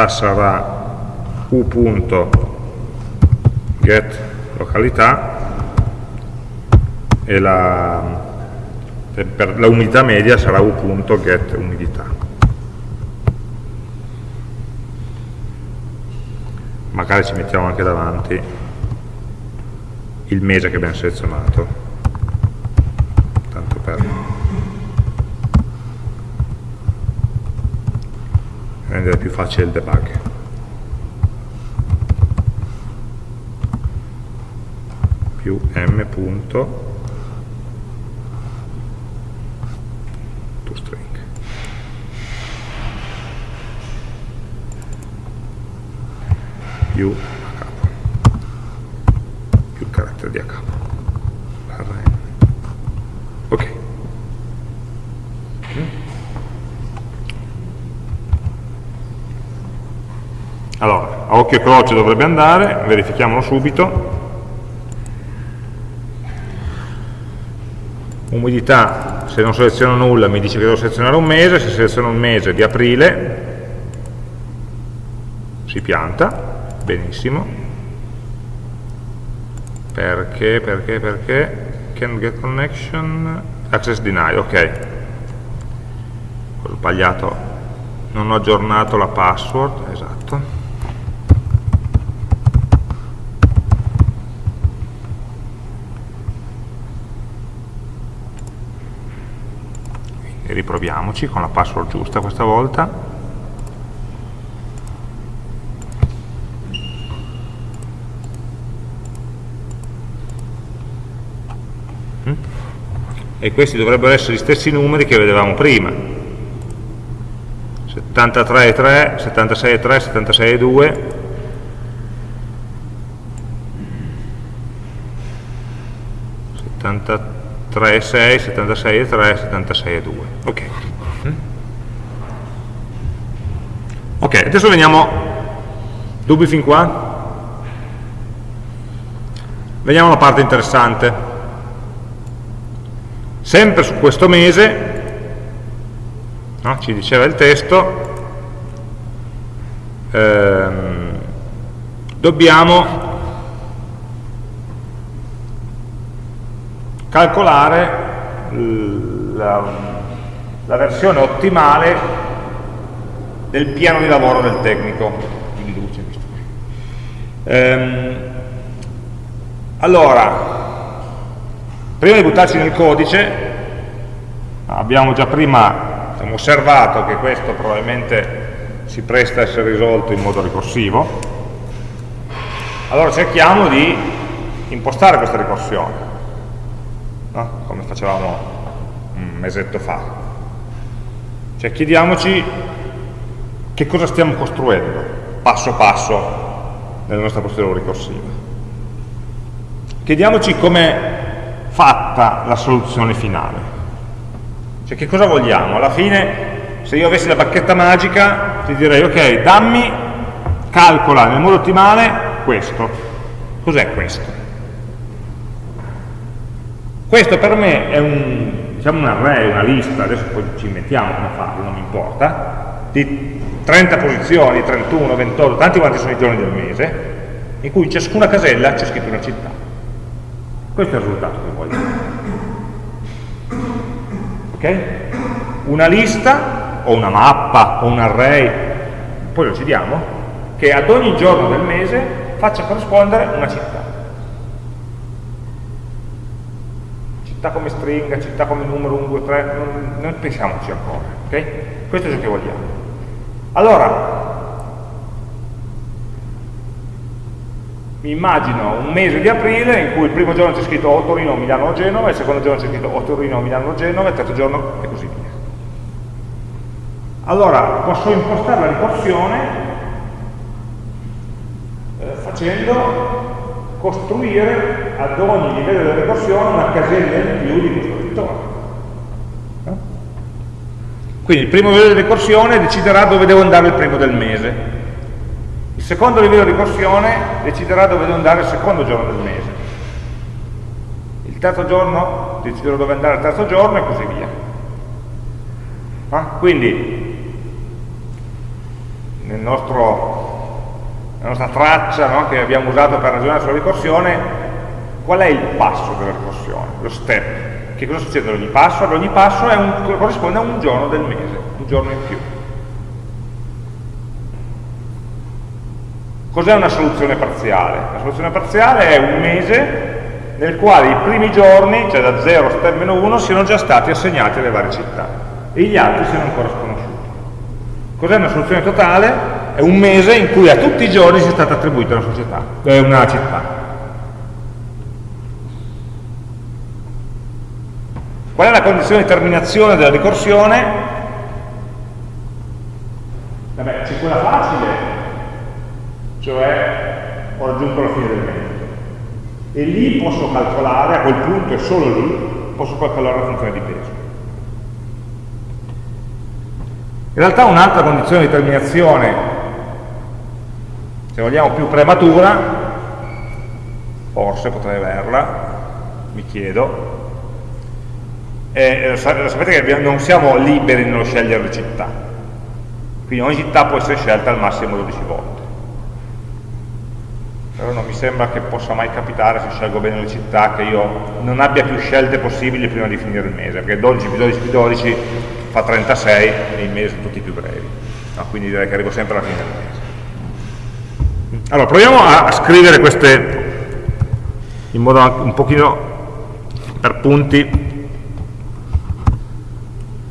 città sarà u.get località e la, per la umidità media sarà u.get umidità. Magari ci mettiamo anche davanti il mese che abbiamo selezionato, tanto per rendere più facile il debug. più m punto toString più a capo più il carattere di a capo ok Allora, a occhio e croce dovrebbe andare, verifichiamolo subito. Umidità, se non seleziono nulla mi dice che devo selezionare un mese, se seleziono un mese di aprile si pianta, benissimo. Perché, perché, perché? Can get connection, access denied, ok. Ho sbagliato, non ho aggiornato la password, esatto. e riproviamoci con la password giusta questa volta. Mm? e questi dovrebbero essere gli stessi numeri che vedevamo prima. 73,3, 76,3, 76,2 73 3,6, 76,3, 76,2. Ok. Ok, adesso veniamo, dubbi fin qua? Veniamo alla parte interessante. Sempre su questo mese, no, ci diceva il testo, ehm, dobbiamo calcolare la, la versione ottimale del piano di lavoro del tecnico in luce. Ehm, allora, prima di buttarci nel codice, abbiamo già prima diciamo, osservato che questo probabilmente si presta a essere risolto in modo ricorsivo, allora cerchiamo di impostare questa ricorsione, no? come facevamo un mesetto fa. Cioè chiediamoci che cosa stiamo costruendo passo passo nella nostra procedura ricorsiva. Chiediamoci com'è fatta la soluzione finale. Cioè che cosa vogliamo? Alla fine, se io avessi la bacchetta magica, ti direi, ok, dammi, calcola nel modo ottimale questo. Cos'è questo? Questo per me è un, diciamo un array, una lista, adesso poi ci inventiamo come farlo, non mi importa, di 30 posizioni, 31, 28, tanti quanti sono i giorni del mese, in cui in ciascuna casella c'è scritto una città. Questo è il risultato che voglio. Ok? Una lista, o una mappa, o un array, poi lo decidiamo, che ad ogni giorno del mese faccia corrispondere una città. Città come stringa, città come numero 1, 2, 3, non, non pensiamoci ancora. Ok? Questo è ciò che vogliamo. Allora, mi immagino un mese di aprile in cui il primo giorno c'è scritto o Torino, Milano o Genova, il secondo giorno c'è scritto o Torino, Milano o Genova, il terzo giorno e così via. Allora, posso impostare la ricorsione eh, facendo costruire ad ogni livello della ricorsione una casella in più di questo ritorno. Quindi il primo livello di ricorsione deciderà dove devo andare il primo del mese. Il secondo livello di ricorsione deciderà dove devo andare il secondo giorno del mese. Il terzo giorno deciderò dove andare il terzo giorno e così via. Ah? Quindi nel nostro, nella nostra traccia no, che abbiamo usato per ragionare sulla ricorsione, qual è il passo della ricorsione, lo step? Che cosa succede ad ogni passo? Ad ogni passo un, corrisponde a un giorno del mese, un giorno in più. Cos'è una soluzione parziale? La soluzione parziale è un mese nel quale i primi giorni, cioè da 0 a step meno 1, siano già stati assegnati alle varie città e gli altri siano ancora sconosciuti. Cos'è una soluzione totale? È un mese in cui a tutti i giorni sia stata attribuita una, società, eh, una città. Qual è la condizione di terminazione della ricorsione? Vabbè, c'è quella facile, cioè ho raggiunto la fine del metodo. E lì posso calcolare, a quel punto e solo lì, posso calcolare la funzione di peso. In realtà un'altra condizione di terminazione, se vogliamo più prematura, forse potrei averla, mi chiedo, eh, sapete che non siamo liberi nello scegliere le città, quindi ogni città può essere scelta al massimo 12 volte. Però non mi sembra che possa mai capitare, se scelgo bene le città, che io non abbia più scelte possibili prima di finire il mese, perché 12 più 12 più 12 fa 36 e i mesi sono tutti più brevi. No, quindi direi che arrivo sempre alla fine del mese. Allora, proviamo a scrivere queste in modo un pochino per punti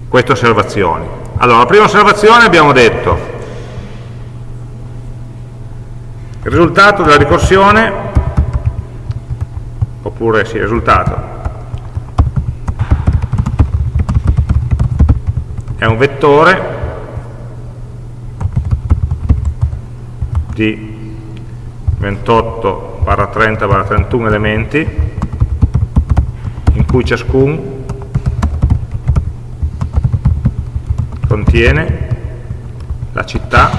queste osservazioni. Allora, la prima osservazione abbiamo detto il risultato della ricorsione, oppure sì, il risultato, è un vettore di 28 barra 30 barra 31 elementi in cui ciascun contiene la città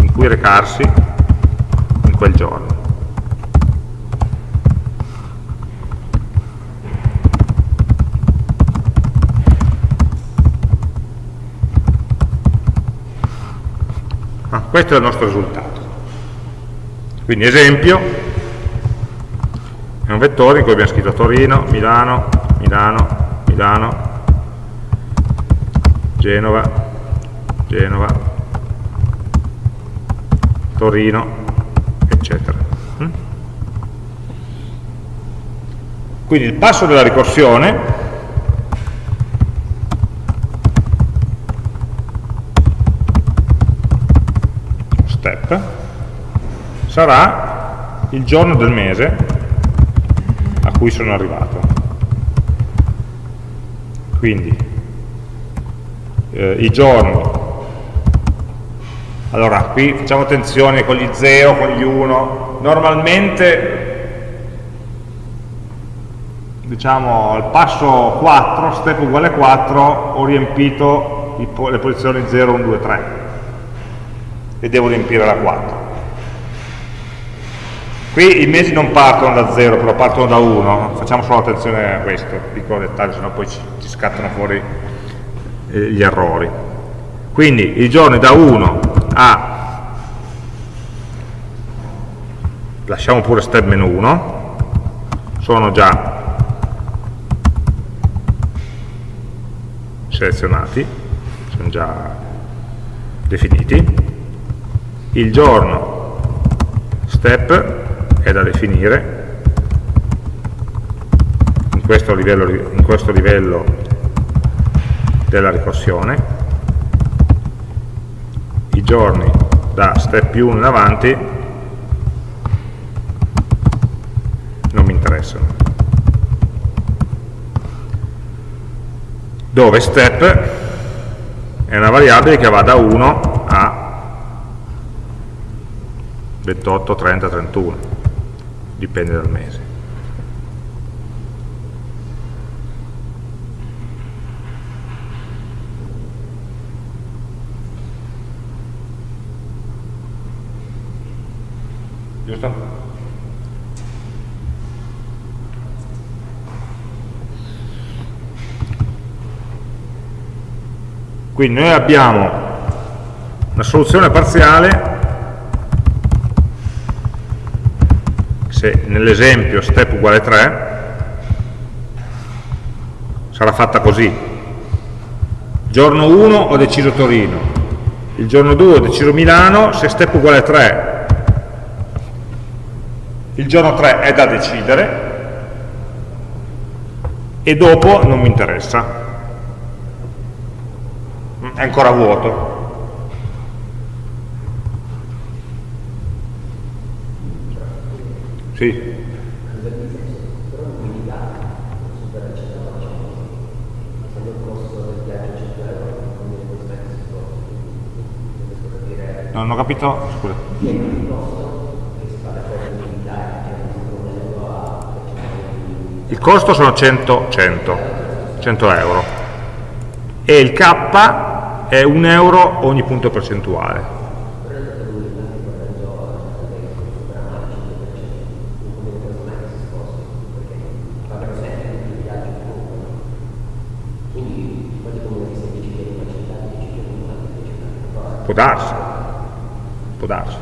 in cui recarsi in quel giorno. Ah, questo è il nostro risultato. Quindi esempio, è un vettore in cui abbiamo scritto Torino, Milano, Milano, Milano, Genova, Genova, Torino, eccetera. Mm? Quindi il passo della ricorsione step sarà il giorno del mese a cui sono arrivato. Quindi eh, i giorni, allora qui facciamo attenzione con gli 0, con gli 1, normalmente diciamo al passo 4, step uguale 4, ho riempito le posizioni 0, 1, 2, 3 e devo riempire la 4 Qui i mesi non partono da 0, però partono da 1, facciamo solo attenzione a questo, piccolo dettaglio, sennò poi ci, ci scattano fuori eh, gli errori. Quindi i giorni da 1 a, lasciamo pure step meno 1, sono già selezionati, sono già definiti. Il giorno step è da definire. In questo livello, in questo livello della ricorsione i giorni da step più 1 in avanti non mi interessano. Dove step è una variabile che va da 1 a 28, 30, 31 dipende dal mese. Giusto? Quindi noi abbiamo una soluzione parziale se nell'esempio step uguale 3 sarà fatta così. Giorno 1 ho deciso Torino il giorno 2 ho deciso Milano se step uguale 3 il giorno 3 è da decidere e dopo non mi interessa. È ancora vuoto Sì. Non ho capito, scusa. Il costo sono 100, 100, 100 euro e il K è un euro ogni punto percentuale. Darsi, può darsi.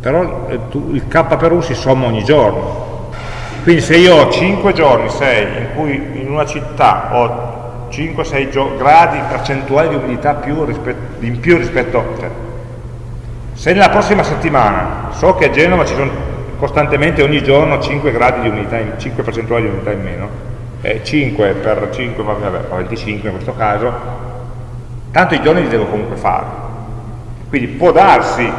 Però eh, il K per U si somma ogni giorno. Quindi se io ho 5 giorni, 6, in cui in una città ho 5-6 gradi percentuali di umidità più rispetto, in più rispetto... Cioè, se nella prossima settimana so che a Genova ci sono costantemente ogni giorno 5 gradi di umidità, 5 percentuali di umidità in meno, eh, 5 per 5, vabbè, 25 in questo caso, tanto i giorni li devo comunque fare. Quindi può darsi,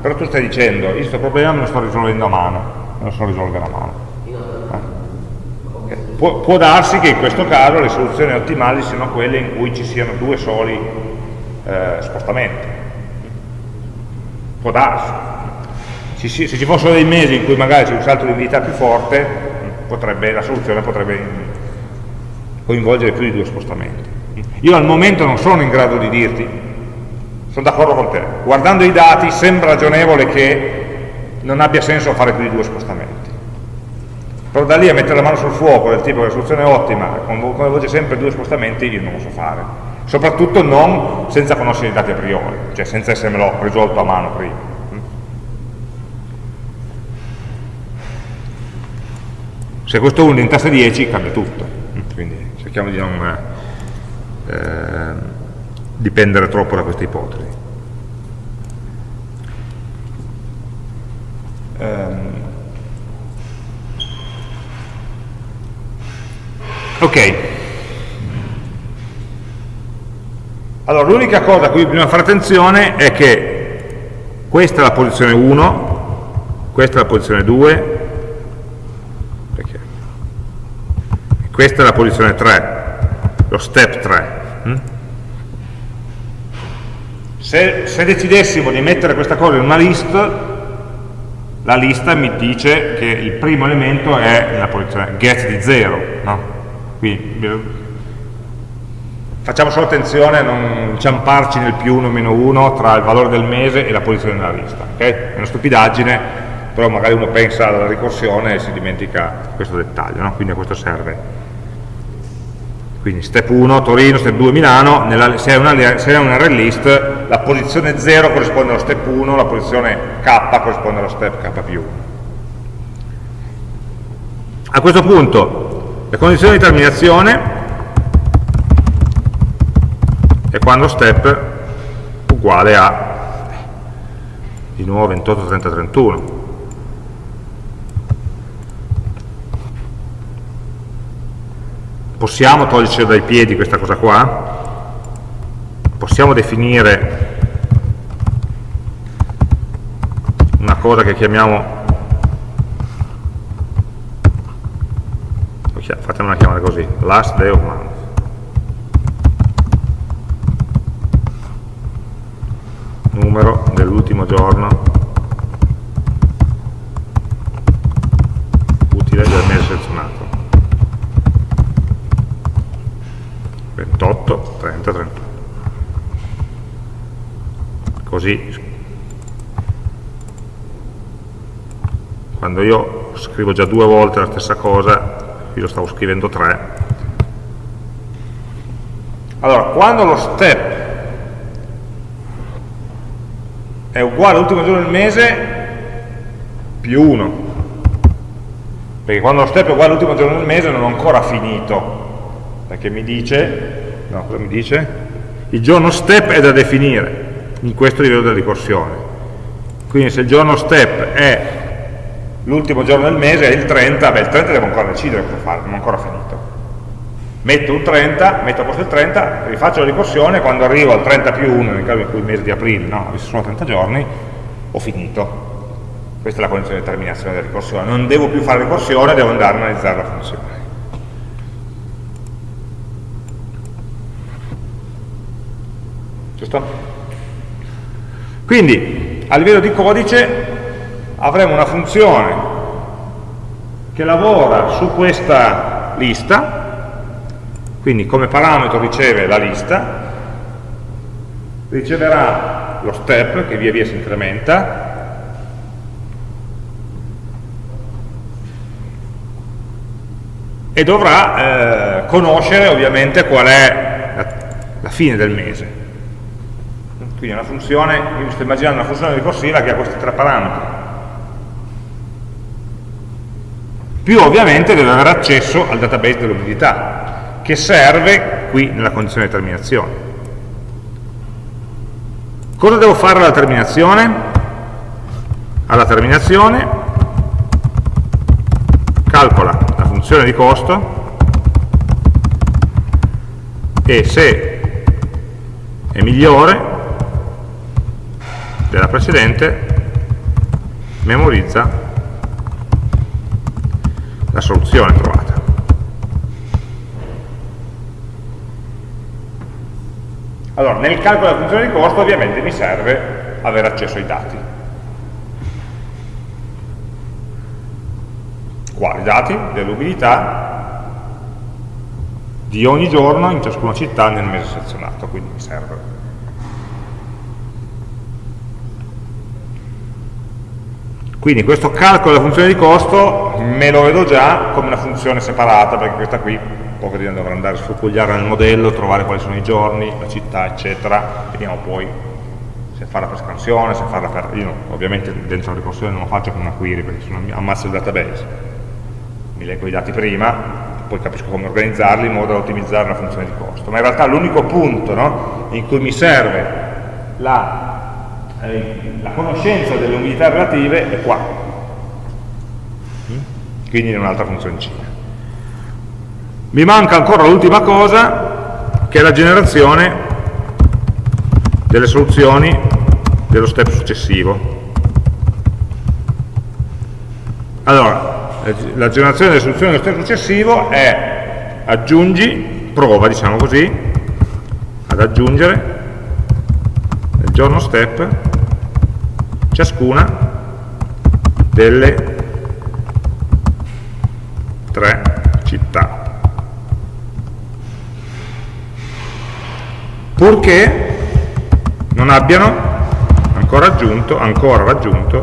però tu stai dicendo, io questo problema me lo sto risolvendo a mano, me lo sto risolvendo a mano. Eh? Può, può, darsi che in questo caso le soluzioni ottimali siano quelle in cui ci siano due soli eh, spostamenti. Può darsi. Se, se ci fossero dei mesi in cui magari c'è un salto di umidità più forte, potrebbe, la soluzione potrebbe coinvolgere più di due spostamenti. Io al momento non sono in grado di dirti, sono d'accordo con te, guardando i dati sembra ragionevole che non abbia senso fare più di due spostamenti. Però da lì a mettere la mano sul fuoco del tipo che la soluzione è ottima, come voce sempre due spostamenti, io non lo so fare. Soprattutto non senza conoscere i dati a priori, cioè senza essermelo risolto a mano prima. Se questo 1 diventasse 10 cambia tutto, quindi cerchiamo di non eh, dipendere troppo da queste ipotesi. Um, ok. Allora, l'unica cosa a cui bisogna fare attenzione è che questa è la posizione 1, questa è la posizione 2, perché? questa è la posizione 3, lo step 3. Hm? Se, se decidessimo di mettere questa cosa in una list, la lista mi dice che il primo elemento è nella posizione get di 0, no? Quindi facciamo solo attenzione a non inciamparci nel più 1 meno 1 tra il valore del mese e la posizione nella lista, ok? È una stupidaggine, però magari uno pensa alla ricorsione e si dimentica questo dettaglio, no? Quindi a questo serve quindi step 1 Torino, step 2 Milano, nella, se, è una, se è un array list la posizione 0 corrisponde allo step 1, la posizione K corrisponde allo step K più 1. A questo punto le condizioni di terminazione è quando step uguale a di nuovo 28, 30, 31 possiamo toglierci dai piedi questa cosa qua? Possiamo definire una cosa che chiamiamo fatemela chiamare così last day of month. Numero dell'ultimo giorno. Utile del mese selezionato 28, 30, 31 così. Quando io scrivo già due volte la stessa cosa lo stavo scrivendo tre. Allora quando lo step è uguale all'ultimo giorno del mese più 1 perché quando lo step è uguale all'ultimo giorno del mese non ho ancora finito perché mi dice, no, cosa mi dice? Il giorno step è da definire in questo livello della ricorsione. Quindi se il giorno step è l'ultimo giorno del mese, è il 30, beh il 30 devo ancora decidere cosa fare, non ho ancora finito. Metto un 30, metto a posto il 30, rifaccio la ricorsione, quando arrivo al 30 più 1, nel caso in cui il mese di aprile, no, sono 30 giorni, ho finito. Questa è la condizione di terminazione della ricorsione. Non devo più fare ricorsione, devo andare a analizzare la funzione. Giusto? Quindi a livello di codice avremo una funzione che lavora su questa lista, quindi come parametro riceve la lista, riceverà lo step che via via si incrementa, e dovrà eh, conoscere ovviamente qual è la, la fine del mese. Quindi una funzione, io mi sto immaginando una funzione ricorsiva che ha questi tre parametri. Più ovviamente deve avere accesso al database dell'umidità, che serve qui nella condizione di terminazione. Cosa devo fare alla terminazione? Alla terminazione calcola la funzione di costo e se è migliore della precedente memorizza la soluzione trovata. Allora, nel calcolo della funzione di costo ovviamente mi serve avere accesso ai dati. Qua i dati dell'umidità di ogni giorno in ciascuna città nel mese selezionato, quindi mi serve Quindi questo calcolo della funzione di costo me lo vedo già come una funzione separata, perché questa qui poco di dovrà andare a sfrucugliare nel modello, trovare quali sono i giorni, la città, eccetera, vediamo poi se farla per scansione, se farla per... io ovviamente dentro la ricorsione non lo faccio con una query perché sono ammazzo il database, mi leggo i dati prima, poi capisco come organizzarli in modo da ottimizzare la funzione di costo. Ma in realtà l'unico punto no, in cui mi serve la, eh, la conoscenza delle umidità relative è qua. Quindi in un'altra funzioncina. Mi manca ancora l'ultima cosa, che è la generazione delle soluzioni dello step successivo. Allora, la generazione delle soluzioni dello step successivo è aggiungi, prova diciamo così, ad aggiungere nel giorno step ciascuna delle tre città. Purché non abbiano ancora, aggiunto, ancora raggiunto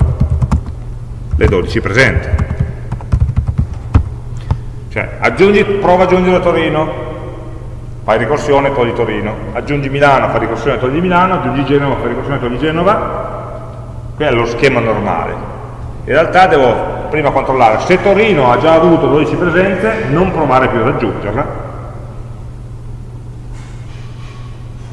le 12 presenti. Cioè, aggiungi, prova ad aggiungere Torino, fai ricorsione, togli Torino, aggiungi Milano, fai ricorsione, togli Milano, aggiungi Genova, fai ricorsione, togli Genova, qui è lo schema normale. In realtà devo prima controllare se Torino ha già avuto 12 presenze, non provare più ad aggiungerla,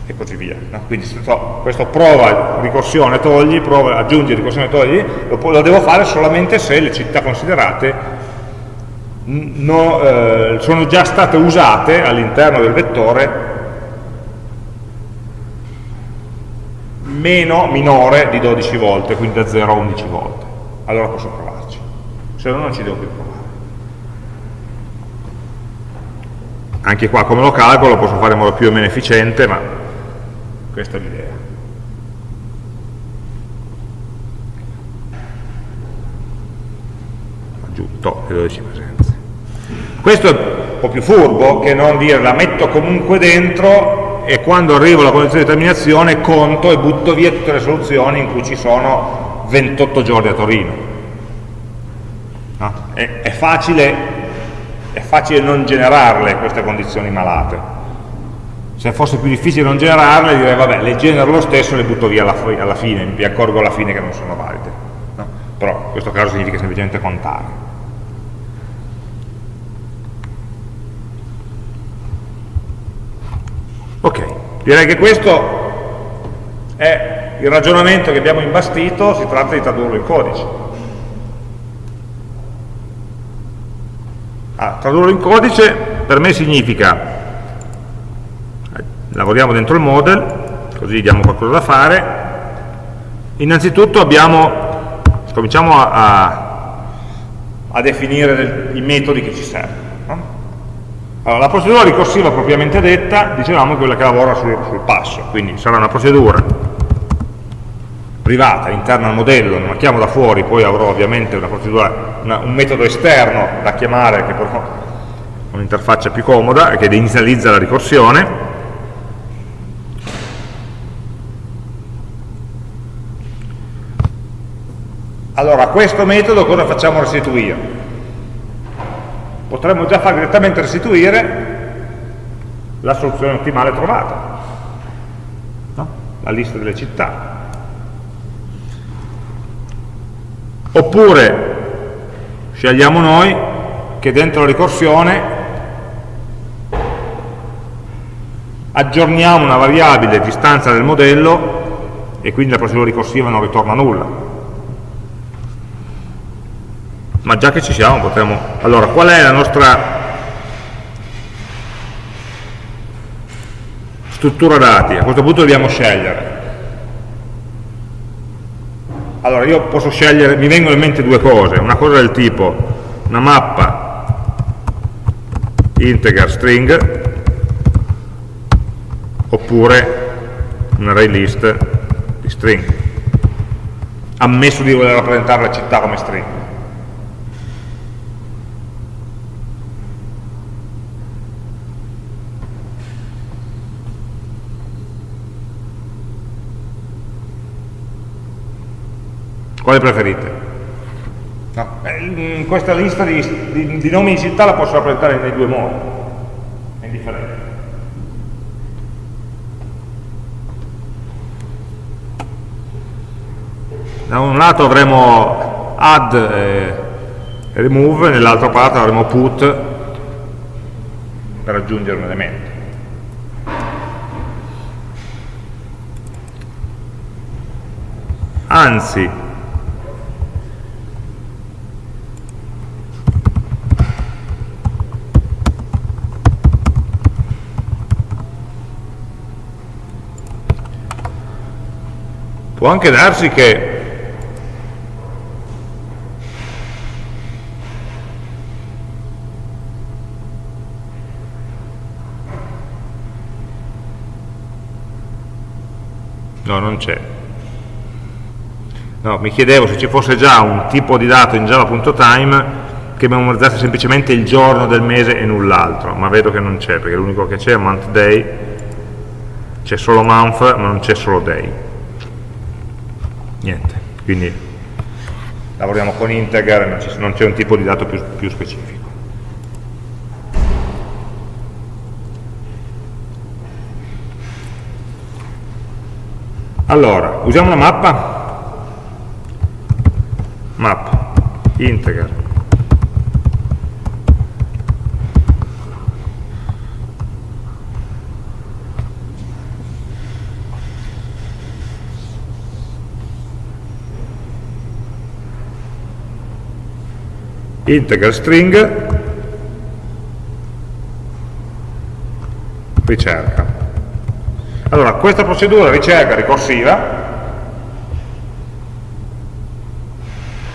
e così via. No? Quindi so, questo prova ricorsione togli, prova aggiungi ricorsione togli, lo, lo devo fare solamente se le città considerate no, eh, sono già state usate all'interno del vettore meno, minore di 12 volte, quindi da 0 a 11 volte. Allora posso provarci, se no non ci devo più provare. Anche qua come lo calcolo posso fare in modo più o meno efficiente, ma questa è l'idea. Aggiunto le 12 presenze. Questo è un po' più furbo che non dire la metto comunque dentro e quando arrivo alla condizione di terminazione conto e butto via tutte le soluzioni in cui ci sono 28 giorni a Torino. No? È, è, facile, è facile non generarle queste condizioni malate se fosse più difficile non generarle direi vabbè le genero lo stesso e le butto via alla, alla fine mi accorgo alla fine che non sono valide no? però in questo caso significa semplicemente contare ok direi che questo è il ragionamento che abbiamo imbastito si tratta di tradurlo in codice ah, tradurlo in codice per me significa lavoriamo dentro il model, così diamo qualcosa da fare. Innanzitutto abbiamo, cominciamo a, a, a definire i metodi che ci servono. Allora, la procedura ricorsiva propriamente detta, dicevamo, è quella che lavora sul, sul passo, quindi sarà una procedura privata, interna al modello, non la chiamo da fuori, poi avrò ovviamente una una, un metodo esterno da chiamare che però un'interfaccia più comoda e che inizializza la ricorsione Allora, questo metodo cosa facciamo restituire? Potremmo già fare direttamente restituire la soluzione ottimale trovata, no? la lista delle città. Oppure scegliamo noi che dentro la ricorsione aggiorniamo una variabile distanza del modello e quindi la procedura ricorsiva non ritorna nulla ma già che ci siamo potremmo... Allora, qual è la nostra struttura dati? A questo punto dobbiamo scegliere. Allora, io posso scegliere, mi vengono in mente due cose, una cosa del tipo una mappa integer string oppure un array list di string ammesso di voler rappresentare la città come string Quale preferite? No. In questa lista di, di, di, nomi di città la posso rappresentare nei due modi, è indifferente. Da un lato avremo add e remove, nell'altra parte avremo put per aggiungere un elemento. Anzi, può anche darsi che no non c'è. No, mi chiedevo se ci fosse già un tipo di dato in java.time che memorizzasse semplicemente il giorno del mese e null'altro ma vedo che non c'è perché l'unico che c'è è month day c'è solo month ma non c'è solo day niente, quindi lavoriamo con integer, non c'è un tipo di dato più, più specifico. Allora, usiamo una mappa? Map, integer, integer string ricerca. Allora, questa procedura ricerca ricorsiva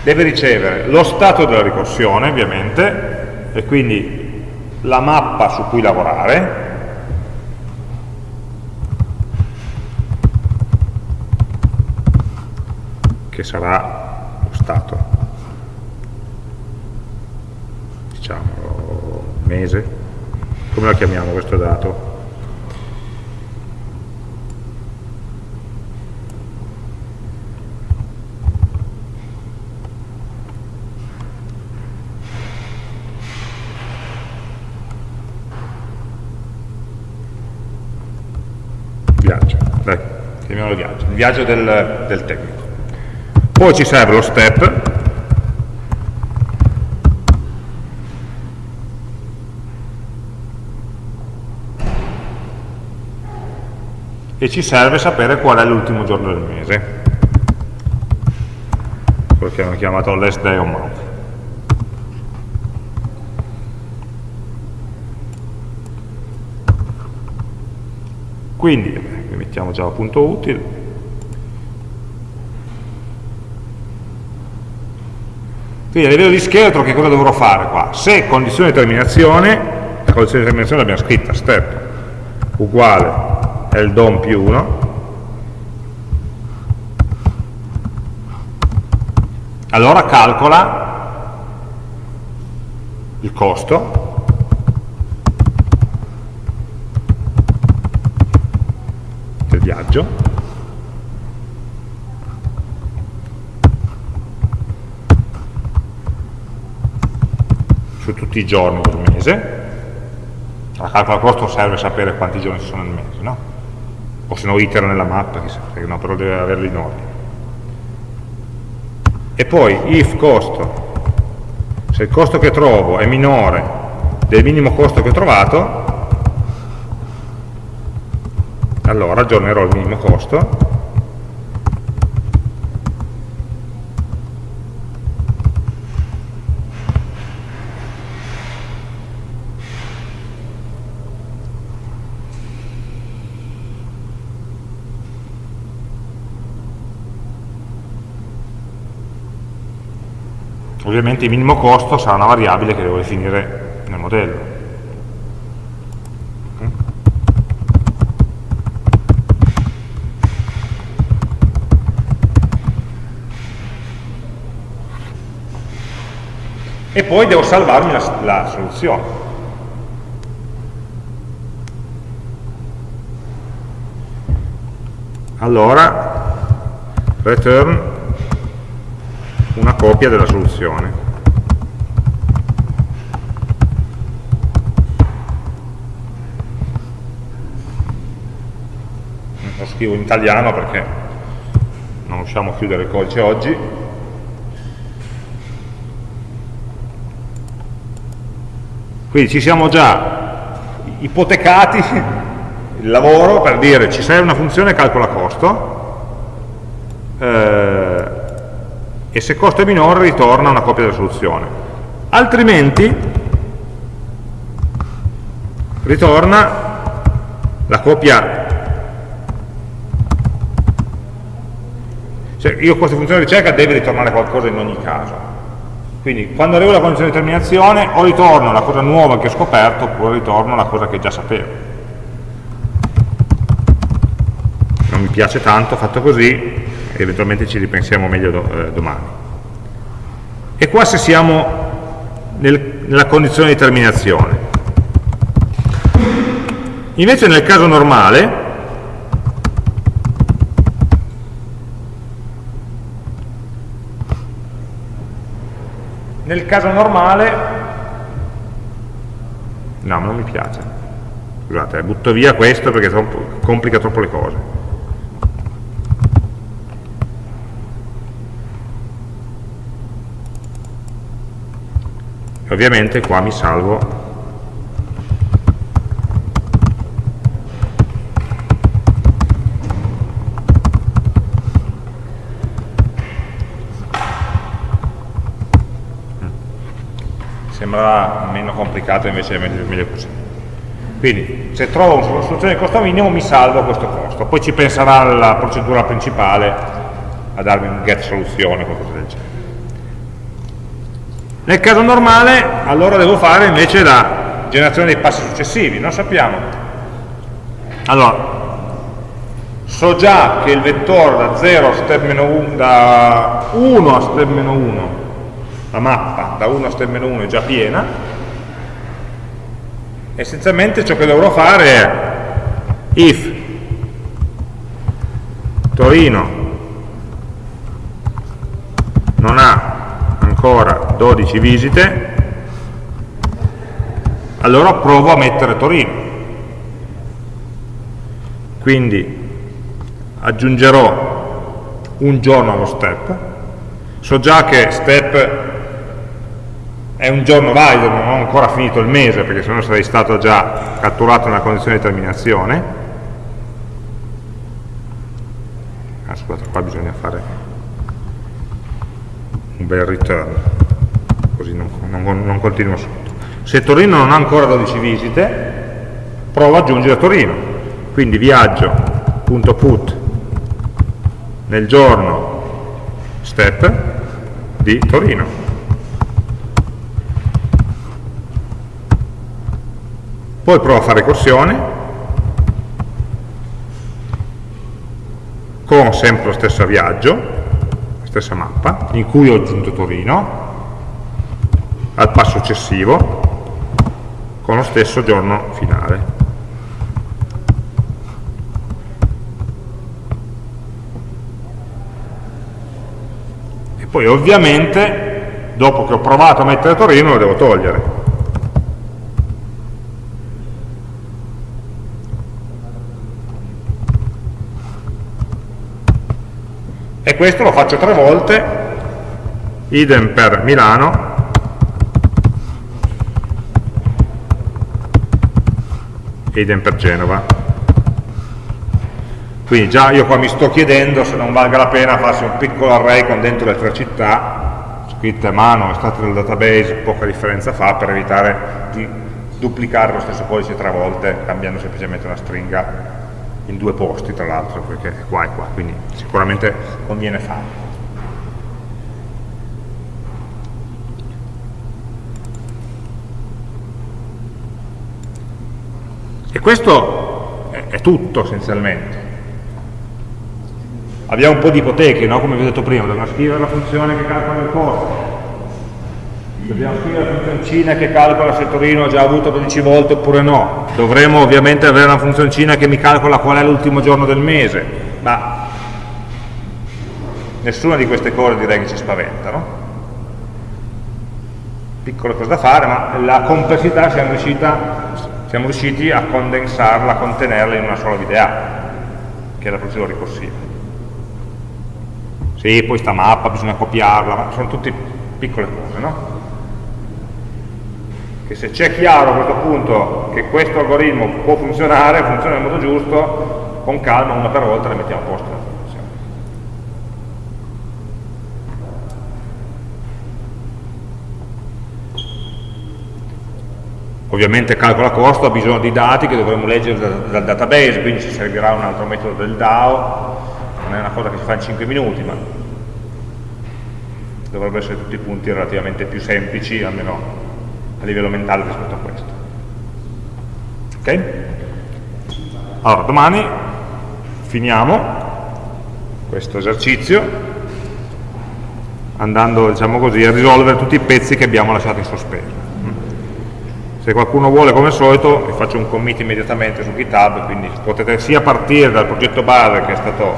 deve ricevere lo stato della ricorsione, ovviamente, e quindi la mappa su cui lavorare, che sarà lo stato diciamo, mese, come la chiamiamo questo dato? Viaggio, dai, chiamiamolo viaggio, il viaggio del, del tecnico. Poi ci serve lo step, e ci serve sapere qual è l'ultimo giorno del mese. Quello che hanno chiamato last day of month. Quindi qui mettiamo già punto utile. Quindi a livello di scheletro che cosa dovrò fare qua? se condizione di terminazione la condizione di terminazione l'abbiamo scritta step uguale è il DOM più 1 allora calcola il costo. del viaggio. Su tutti i giorni del mese. La calcola costo serve sapere quanti giorni ci sono nel mese no? O se no itera nella mappa, chissà, no, però deve averli in ordine. E poi if costo, se il costo che trovo è minore del minimo costo che ho trovato, allora aggiornerò il minimo costo ovviamente il minimo costo sarà una variabile che devo definire nel modello. E poi devo salvarmi la, la soluzione. Allora, return una copia della soluzione. Lo scrivo in italiano perché non riusciamo a chiudere il codice oggi. Quindi ci siamo già ipotecati il lavoro per dire ci serve una funzione calcola costo eh, e se costo è minore ritorna una copia della soluzione. Altrimenti ritorna la copia cioè io questa funzione di ricerca deve ritornare qualcosa in ogni caso quindi quando arrivo alla condizione di terminazione o ritorno la cosa nuova che ho scoperto oppure ritorno la cosa che già sapevo. Non mi piace tanto fatto così, eventualmente ci ripensiamo meglio do, eh, domani. E qua se siamo nel, nella condizione di terminazione. Invece nel caso normale Nel caso normale, no, non mi piace. Scusate, butto via questo perché troppo, complica troppo le cose. Ovviamente qua mi salvo. Sembrava meno complicato invece è meglio così. Quindi se trovo una soluzione di costo minimo mi salvo questo costo. Poi ci penserà la procedura principale a darmi un get soluzione o qualcosa del genere nel caso normale allora devo fare invece la generazione dei passi successivi non sappiamo. Allora so già che il vettore da 0 a step 1 da 1 a step 1 la mappa da 1 a step 1 è già piena, essenzialmente ciò che dovrò fare è if Torino non ha ancora 12 visite, allora provo a mettere Torino. Quindi aggiungerò un giorno allo step, so già che step è un giorno valido, non ho ancora finito il mese perché sennò sarei stato già catturato nella condizione di terminazione ah, scusate qua bisogna fare un bel return così non, non, non continuo sotto. Se Torino non ha ancora 12 visite provo ad aggiungere Torino. Quindi viaggio.put nel giorno step di Torino. Poi provo a fare ricorsione con sempre lo stesso viaggio stessa mappa in cui ho aggiunto Torino al passo successivo con lo stesso giorno finale. E poi ovviamente dopo che ho provato a mettere Torino lo devo togliere e questo lo faccio tre volte. Idem per Milano. Idem per Genova. Quindi già io qua mi sto chiedendo se non valga la pena farsi un piccolo array con dentro le tre città. Scritte a mano, estate dal database, poca differenza fa per evitare di duplicare lo stesso codice tre volte cambiando semplicemente una stringa in due posti tra l'altro perché è qua e qua quindi sicuramente conviene farlo. E questo è tutto essenzialmente. Abbiamo un po' di ipoteche no? come vi ho detto prima dobbiamo scrivere la funzione che calcola il costo Dobbiamo scrivere la funzioncina che calcola se Torino ha già avuto 12 volte oppure no. Dovremo ovviamente avere una funzioncina che mi calcola qual è l'ultimo giorno del mese, ma nessuna di queste cose direi che ci spaventa, no? Piccole cose da fare, ma la complessità siamo, riuscita, siamo riusciti a condensarla, a contenerla in una sola VDA, che è la procedura ricorsiva. Sì, poi sta mappa, bisogna copiarla, ma sono tutte piccole cose, no? Che se c'è chiaro a questo punto che questo algoritmo può funzionare, funziona nel modo giusto, con calma, una per volta, le mettiamo a posto. Ovviamente calcola costo ha bisogno di dati che dovremo leggere dal, database, quindi ci servirà un altro metodo del DAO, non è una cosa che si fa in 5 minuti, ma dovrebbero essere tutti punti relativamente più semplici, almeno a livello mentale rispetto a questo. Ok? Allora, domani finiamo questo esercizio andando, diciamo così, a risolvere tutti i pezzi che abbiamo lasciato in sospeso. Se qualcuno vuole, come al solito, vi faccio un commit immediatamente su GitHub, quindi potete sia partire dal progetto base che è stato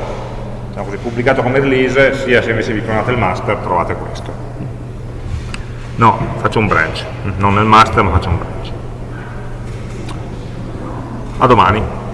diciamo così, pubblicato come release, sia se invece vi clonate il master trovate questo. No, faccio un branch, non nel master ma faccio un branch. A domani.